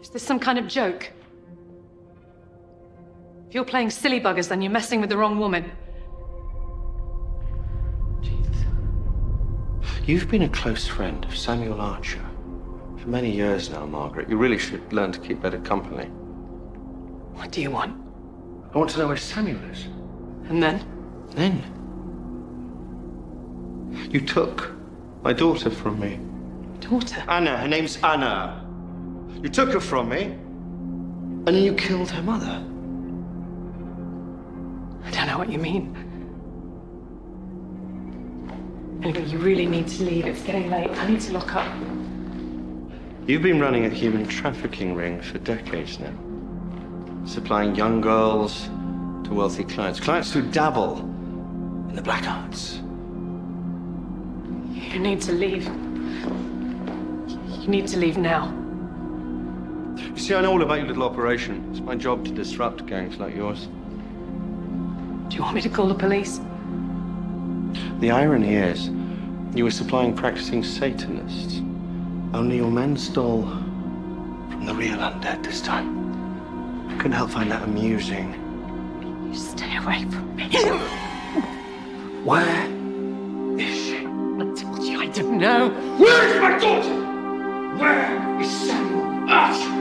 S2: Is this some kind of joke? If you're playing silly buggers, then you're messing with the wrong woman.
S4: You've been a close friend of Samuel Archer for many years now, Margaret. You really should learn to keep better company.
S2: What do you want?
S4: I want to know where Samuel is.
S2: And then?
S4: Then? You took my daughter from me.
S2: Daughter?
S4: Anna. Her name's Anna. You took her from me, and then you killed her mother.
S2: I don't know what you mean. Anyway, you really need to leave. It's getting late. I need to lock up.
S4: You've been running a human trafficking ring for decades now, supplying young girls to wealthy clients, clients who dabble in the black arts.
S2: You need to leave. You need to leave now.
S4: You see, I know all about your little operation. It's my job to disrupt gangs like yours.
S2: Do you want me to call the police?
S4: The irony is, you were supplying practicing Satanists. Only your men stole from the real undead this time. I couldn't help find that amusing.
S7: You stay away from me.
S4: Where is she?
S7: I told you I didn't know.
S8: Where is my daughter? Where is Samuel Archer?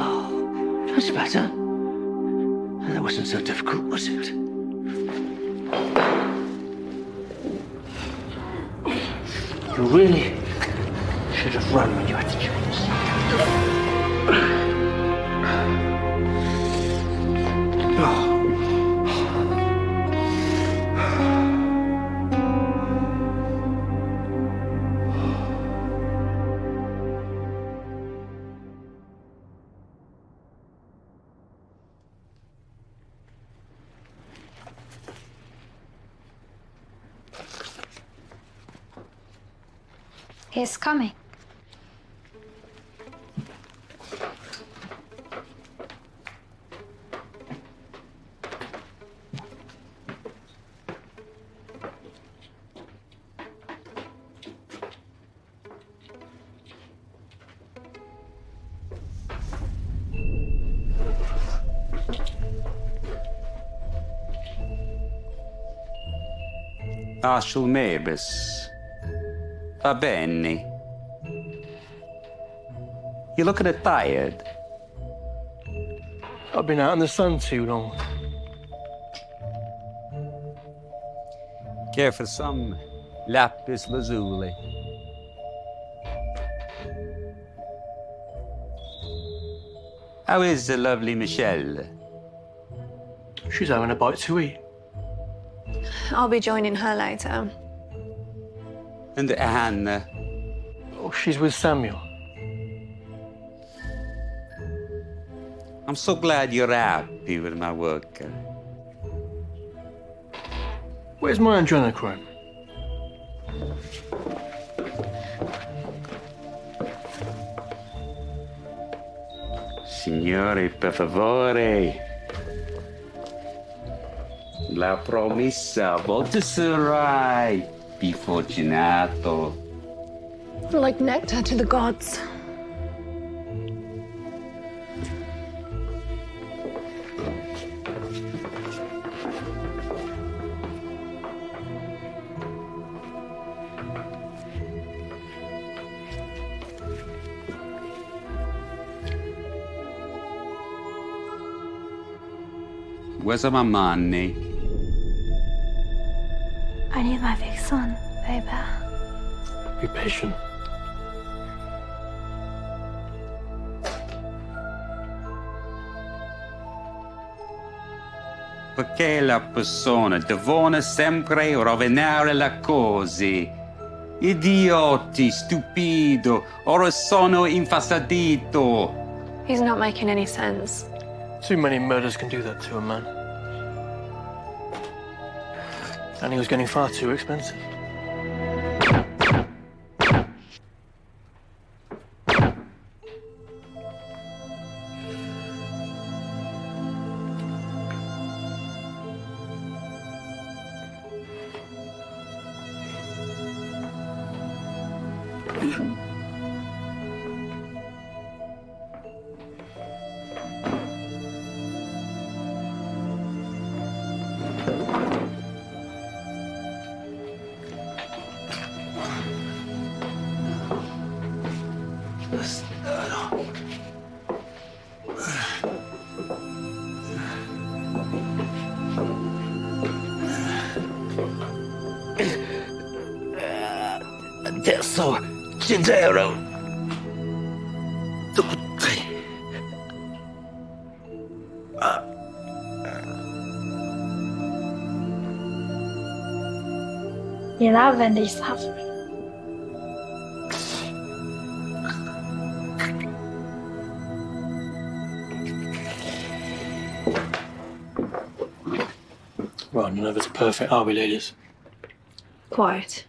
S5: Oh, that's better. That wasn't so difficult, was it? You really should have run when you had the chance.
S1: He's coming.
S3: Arshel Mabus. Va bene. You look a bit tired.
S6: I've been out in the sun too long.
S3: Care for some lapis lazuli? How is the lovely Michelle?
S6: She's having a bite to eat.
S11: I'll be joining her later.
S3: And Anne?
S6: Oh, she's with Samuel.
S3: I'm so glad you're happy with my work.
S6: Where's my adrenochrome?
S3: Signore, per favore. La promessa, volte sarai più fortunato.
S2: Like nectar to the gods.
S3: Where's my money?
S1: I need my big son, baby.
S6: Be patient.
S3: Perché la persona devono sempre rovinare le cose? Idioti, stupido, ora sono infastidito.
S11: He's not making any sense.
S6: Too many murders can do that to a man. And he was getting far too expensive.
S1: Love and they suffer.
S6: Right, none of it's perfect, are we, ladies?
S11: Quite.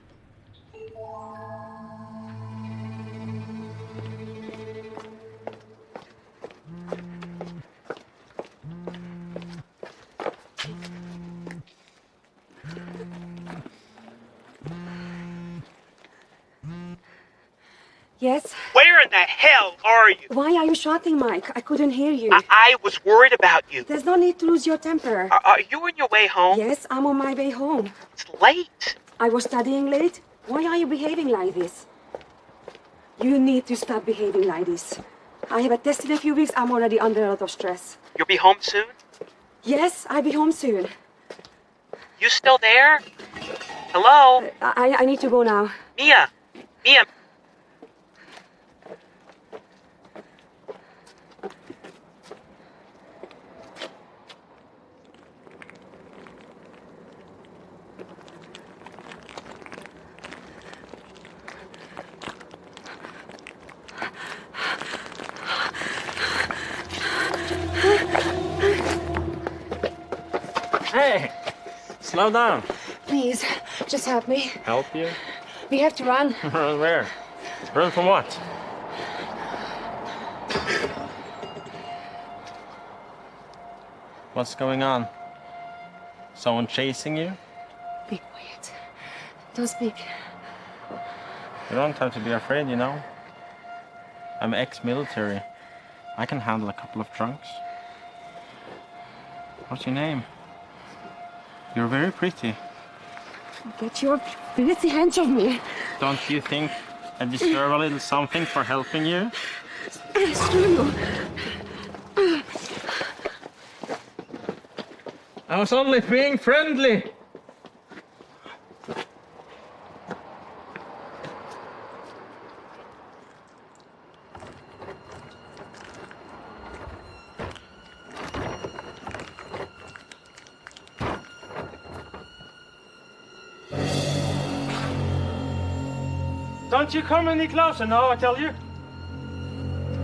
S20: Mike? I couldn't hear you.
S21: I, I was worried about you.
S20: There's no need to lose your temper.
S21: Are, are you on your way home?
S20: Yes, I'm on my way home.
S21: It's late.
S20: I was studying late. Why are you behaving like this? You need to stop behaving like this. I have a test in a few weeks. I'm already under a lot of stress.
S21: You'll be home soon?
S20: Yes, I'll be home soon.
S21: You still there? Hello?
S20: I, I need to go now.
S21: Mia! Mia!
S22: Hey! Slow down.
S20: Please, just help me.
S22: Help you?
S20: We have to run.
S22: Run where? Run from what? What's going on? Someone chasing you?
S20: Be quiet. Don't speak.
S22: You don't have to be afraid, you know. I'm ex-military. I can handle a couple of drunks. What's your name? You're very pretty.
S20: Get your pretty hands off me.
S22: Don't you think I deserve a little something for helping you?
S20: Screw you.
S22: I was only being friendly. You come any closer now, I tell you.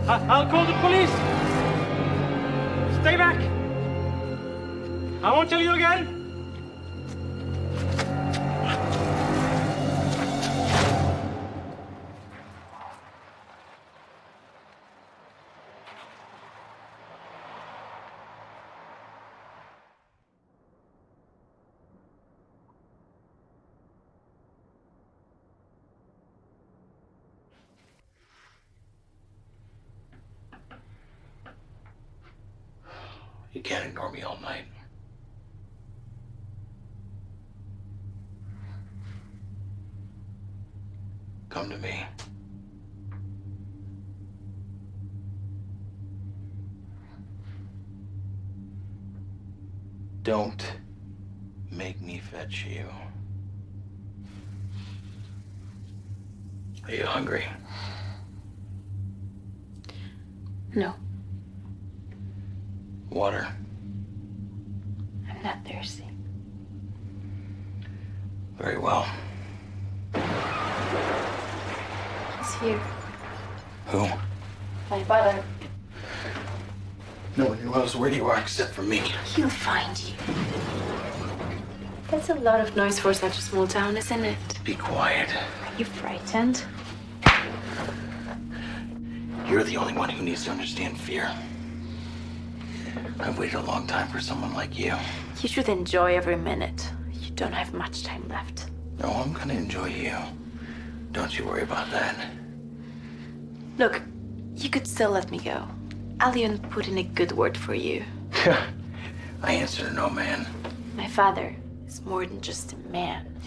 S22: I I'll call the police. Stay back. I won't tell you again.
S10: Don't make me fetch you. Are you hungry?
S11: No,
S10: Water.
S11: I'm not thirsty.
S10: Very well.
S11: He's here.
S10: Who?
S11: My brother.
S10: No one knows where you are except for me.
S11: He'll find you. That's a lot of noise for such a small town, isn't it?
S10: Be quiet.
S11: Are you frightened?
S10: You're the only one who needs to understand fear. I've waited a long time for someone like you.
S11: You should enjoy every minute. You don't have much time left.
S10: No, I'm gonna enjoy you. Don't you worry about that.
S11: Look, you could still let me go. I'll even put in a good word for you.
S10: I answer to no man.
S11: My father is more than just a man.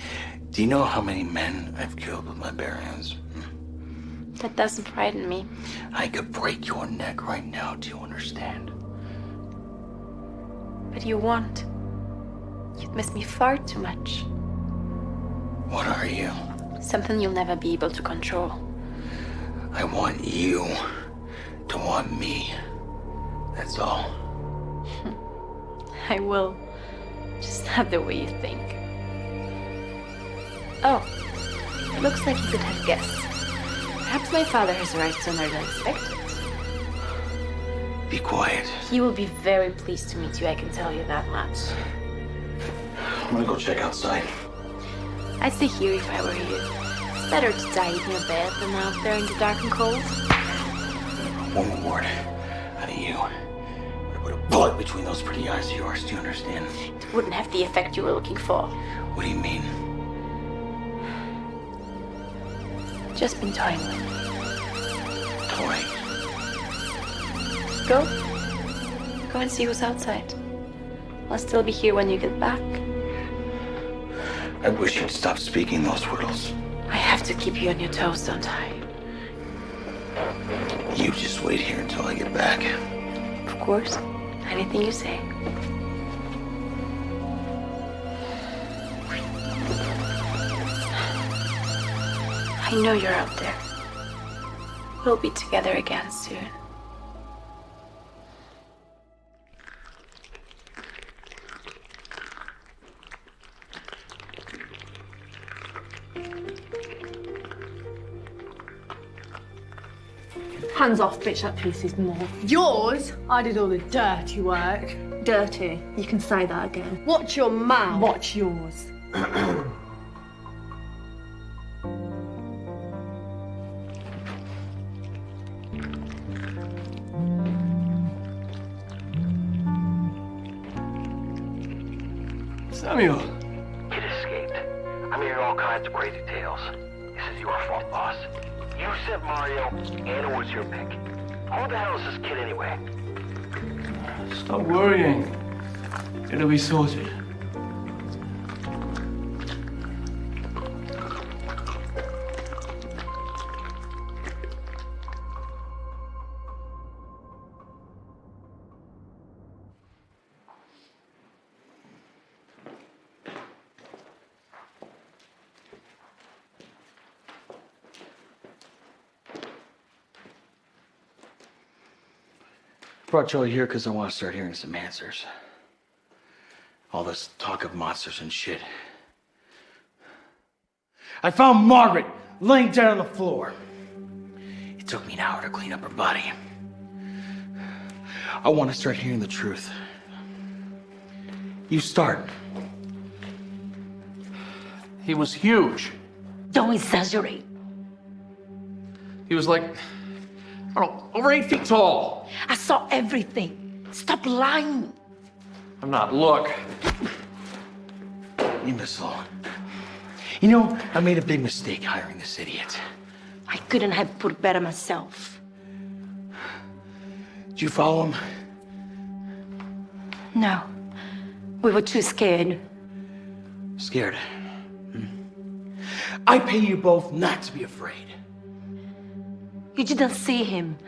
S10: Do you know how many men I've killed with my bare hands?
S11: That doesn't frighten me.
S10: I could break your neck right now. Do you understand?
S11: But you won't. You'd miss me far too much.
S10: What are you?
S11: Something you'll never be able to control.
S10: I want you to want me. That's all.
S11: I will. Just not the way you think. Oh, it looks like you could have guessed. Perhaps my father has arrived sooner than expected.
S10: Be quiet.
S11: He will be very pleased to meet you, I can tell you that much.
S10: I'm gonna go check outside.
S11: I'd stay here if I were you. It's better to die in your bed than out there in the dark and cold.
S10: One more word out of you. I'm gonna put a bullet between those pretty eyes of yours. Do you understand?
S11: It wouldn't have the effect you were looking for.
S10: What do you mean?
S11: Just been toying with me.
S10: point.
S11: Go. Go and see who's outside. I'll still be here when you get back.
S10: I wish you'd stop speaking those riddles.
S11: I have to keep you on your toes, don't I?
S10: You just wait here until I get back.
S11: Of course. Anything you say. I know you're out there. We'll be together again soon.
S16: Hands off, bitch, that piece is more. Yours? I did all the dirty work. Dirty? You can say that again. Watch your mouth. Watch yours.
S6: sorted.
S10: Brought all here because I want to start hearing some answers. All this talk of monsters and shit. I found Margaret laying dead on the floor. It took me an hour to clean up her body. I want to start hearing the truth. You start.
S17: He was huge.
S19: Don't exaggerate.
S17: He was like, I don't know, over eight feet tall.
S19: I saw everything. Stop lying.
S17: I'm not. Look.
S10: Imbecile. You know, I made a big mistake hiring this idiot.
S19: I couldn't have put it better myself.
S10: Did you follow him?
S19: No. We were too scared.
S10: Scared. Hmm. I pay you both not to be afraid.
S19: You didn't see him.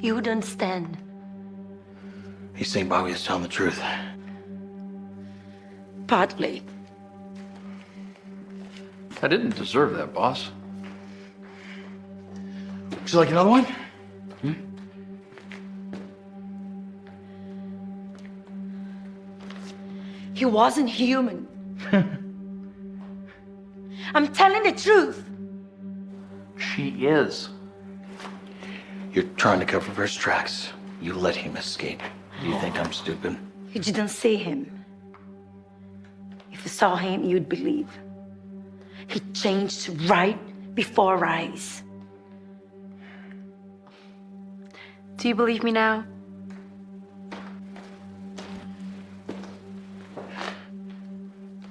S19: You would understand.
S10: You think Bobby is telling the truth?
S19: Partly.
S17: I didn't deserve that, boss.
S10: Would you like another one? Hmm?
S19: He wasn't human. I'm telling the truth.
S17: She is.
S10: You're trying to cover first tracks. You let him escape. Do you think I'm stupid?
S19: You didn't see him. If you saw him, you'd believe. He changed right before our eyes.
S11: Do you believe me now?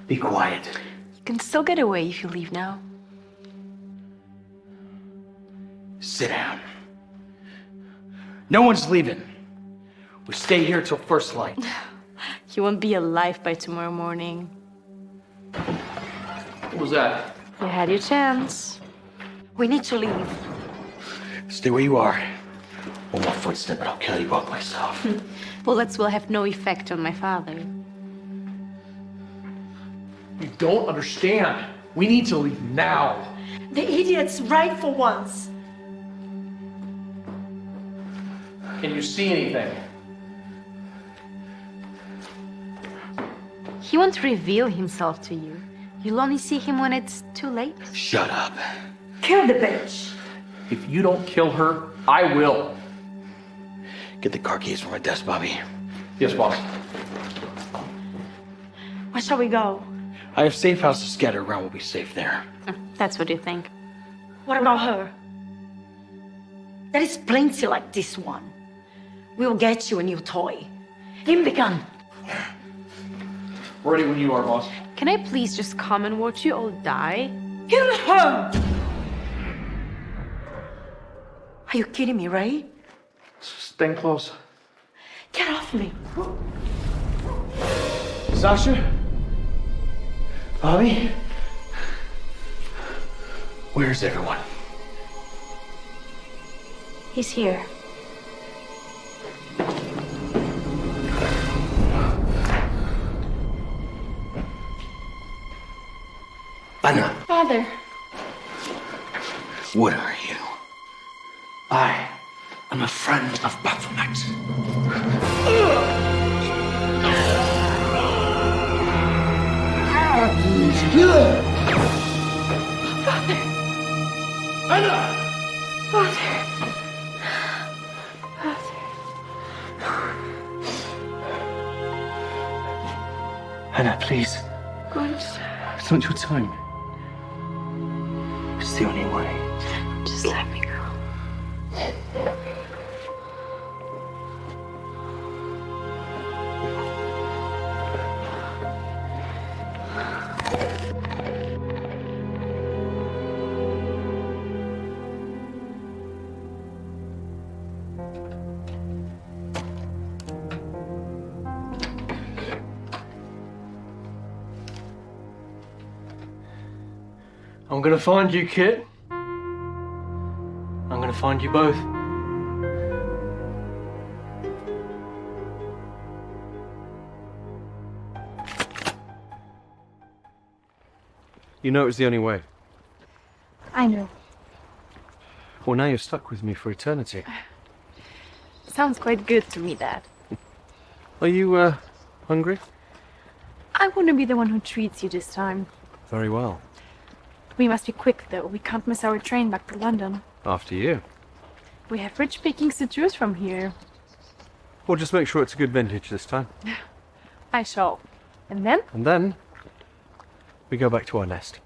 S10: Be quiet.
S11: You can still get away if you leave now.
S10: Sit down. No one's leaving. We stay here till first light.
S11: You won't be alive by tomorrow morning.
S17: What was that?
S11: You had your chance.
S19: We need to leave.
S10: Stay where you are. One more footstep and I'll kill you both myself.
S11: Bullets will have no effect on my father.
S17: You don't understand. We need to leave now.
S19: The idiot's right for once.
S17: Can you see anything?
S11: He won't reveal himself to you. You'll only see him when it's too late.
S10: Shut up.
S19: Kill the bitch.
S17: If you don't kill her, I will.
S10: Get the car keys from my desk, Bobby.
S17: Yes, boss.
S19: Where shall we go?
S10: I have safe houses scattered around. We'll be safe there.
S11: That's what you think.
S19: What about her? There is plenty like this one. We'll get you a new toy. Give me the gun.
S17: Ready when you are, boss.
S11: Can I please just come and watch you all die?
S19: Kill her! Are you kidding me, right?
S17: Staying close.
S19: Get off me.
S17: Sasha? Bobby? Where's everyone?
S19: He's here.
S10: Anna,
S11: Father.
S10: what are you?
S15: I am a friend of Baphomet.
S11: Father.
S15: Anna!
S11: Father.
S15: Anna, please.
S11: Go Good.
S15: It's not your time. It's the only way.
S11: Just let me go.
S6: I'm gonna find you, Kit. I'm gonna find you both.
S4: You know it was the only way.
S11: I know.
S4: Well, now you're stuck with me for eternity.
S11: Sounds quite good to me, Dad.
S4: Are you, uh, hungry?
S11: I want to be the one who treats you this time.
S4: Very well.
S11: We must be quick, though. We can't miss our train back to London.
S4: After you.
S11: We have rich pickings to choose from here.
S4: Well, just make sure it's a good vintage this time.
S11: I shall. And then?
S4: And then, we go back to our nest.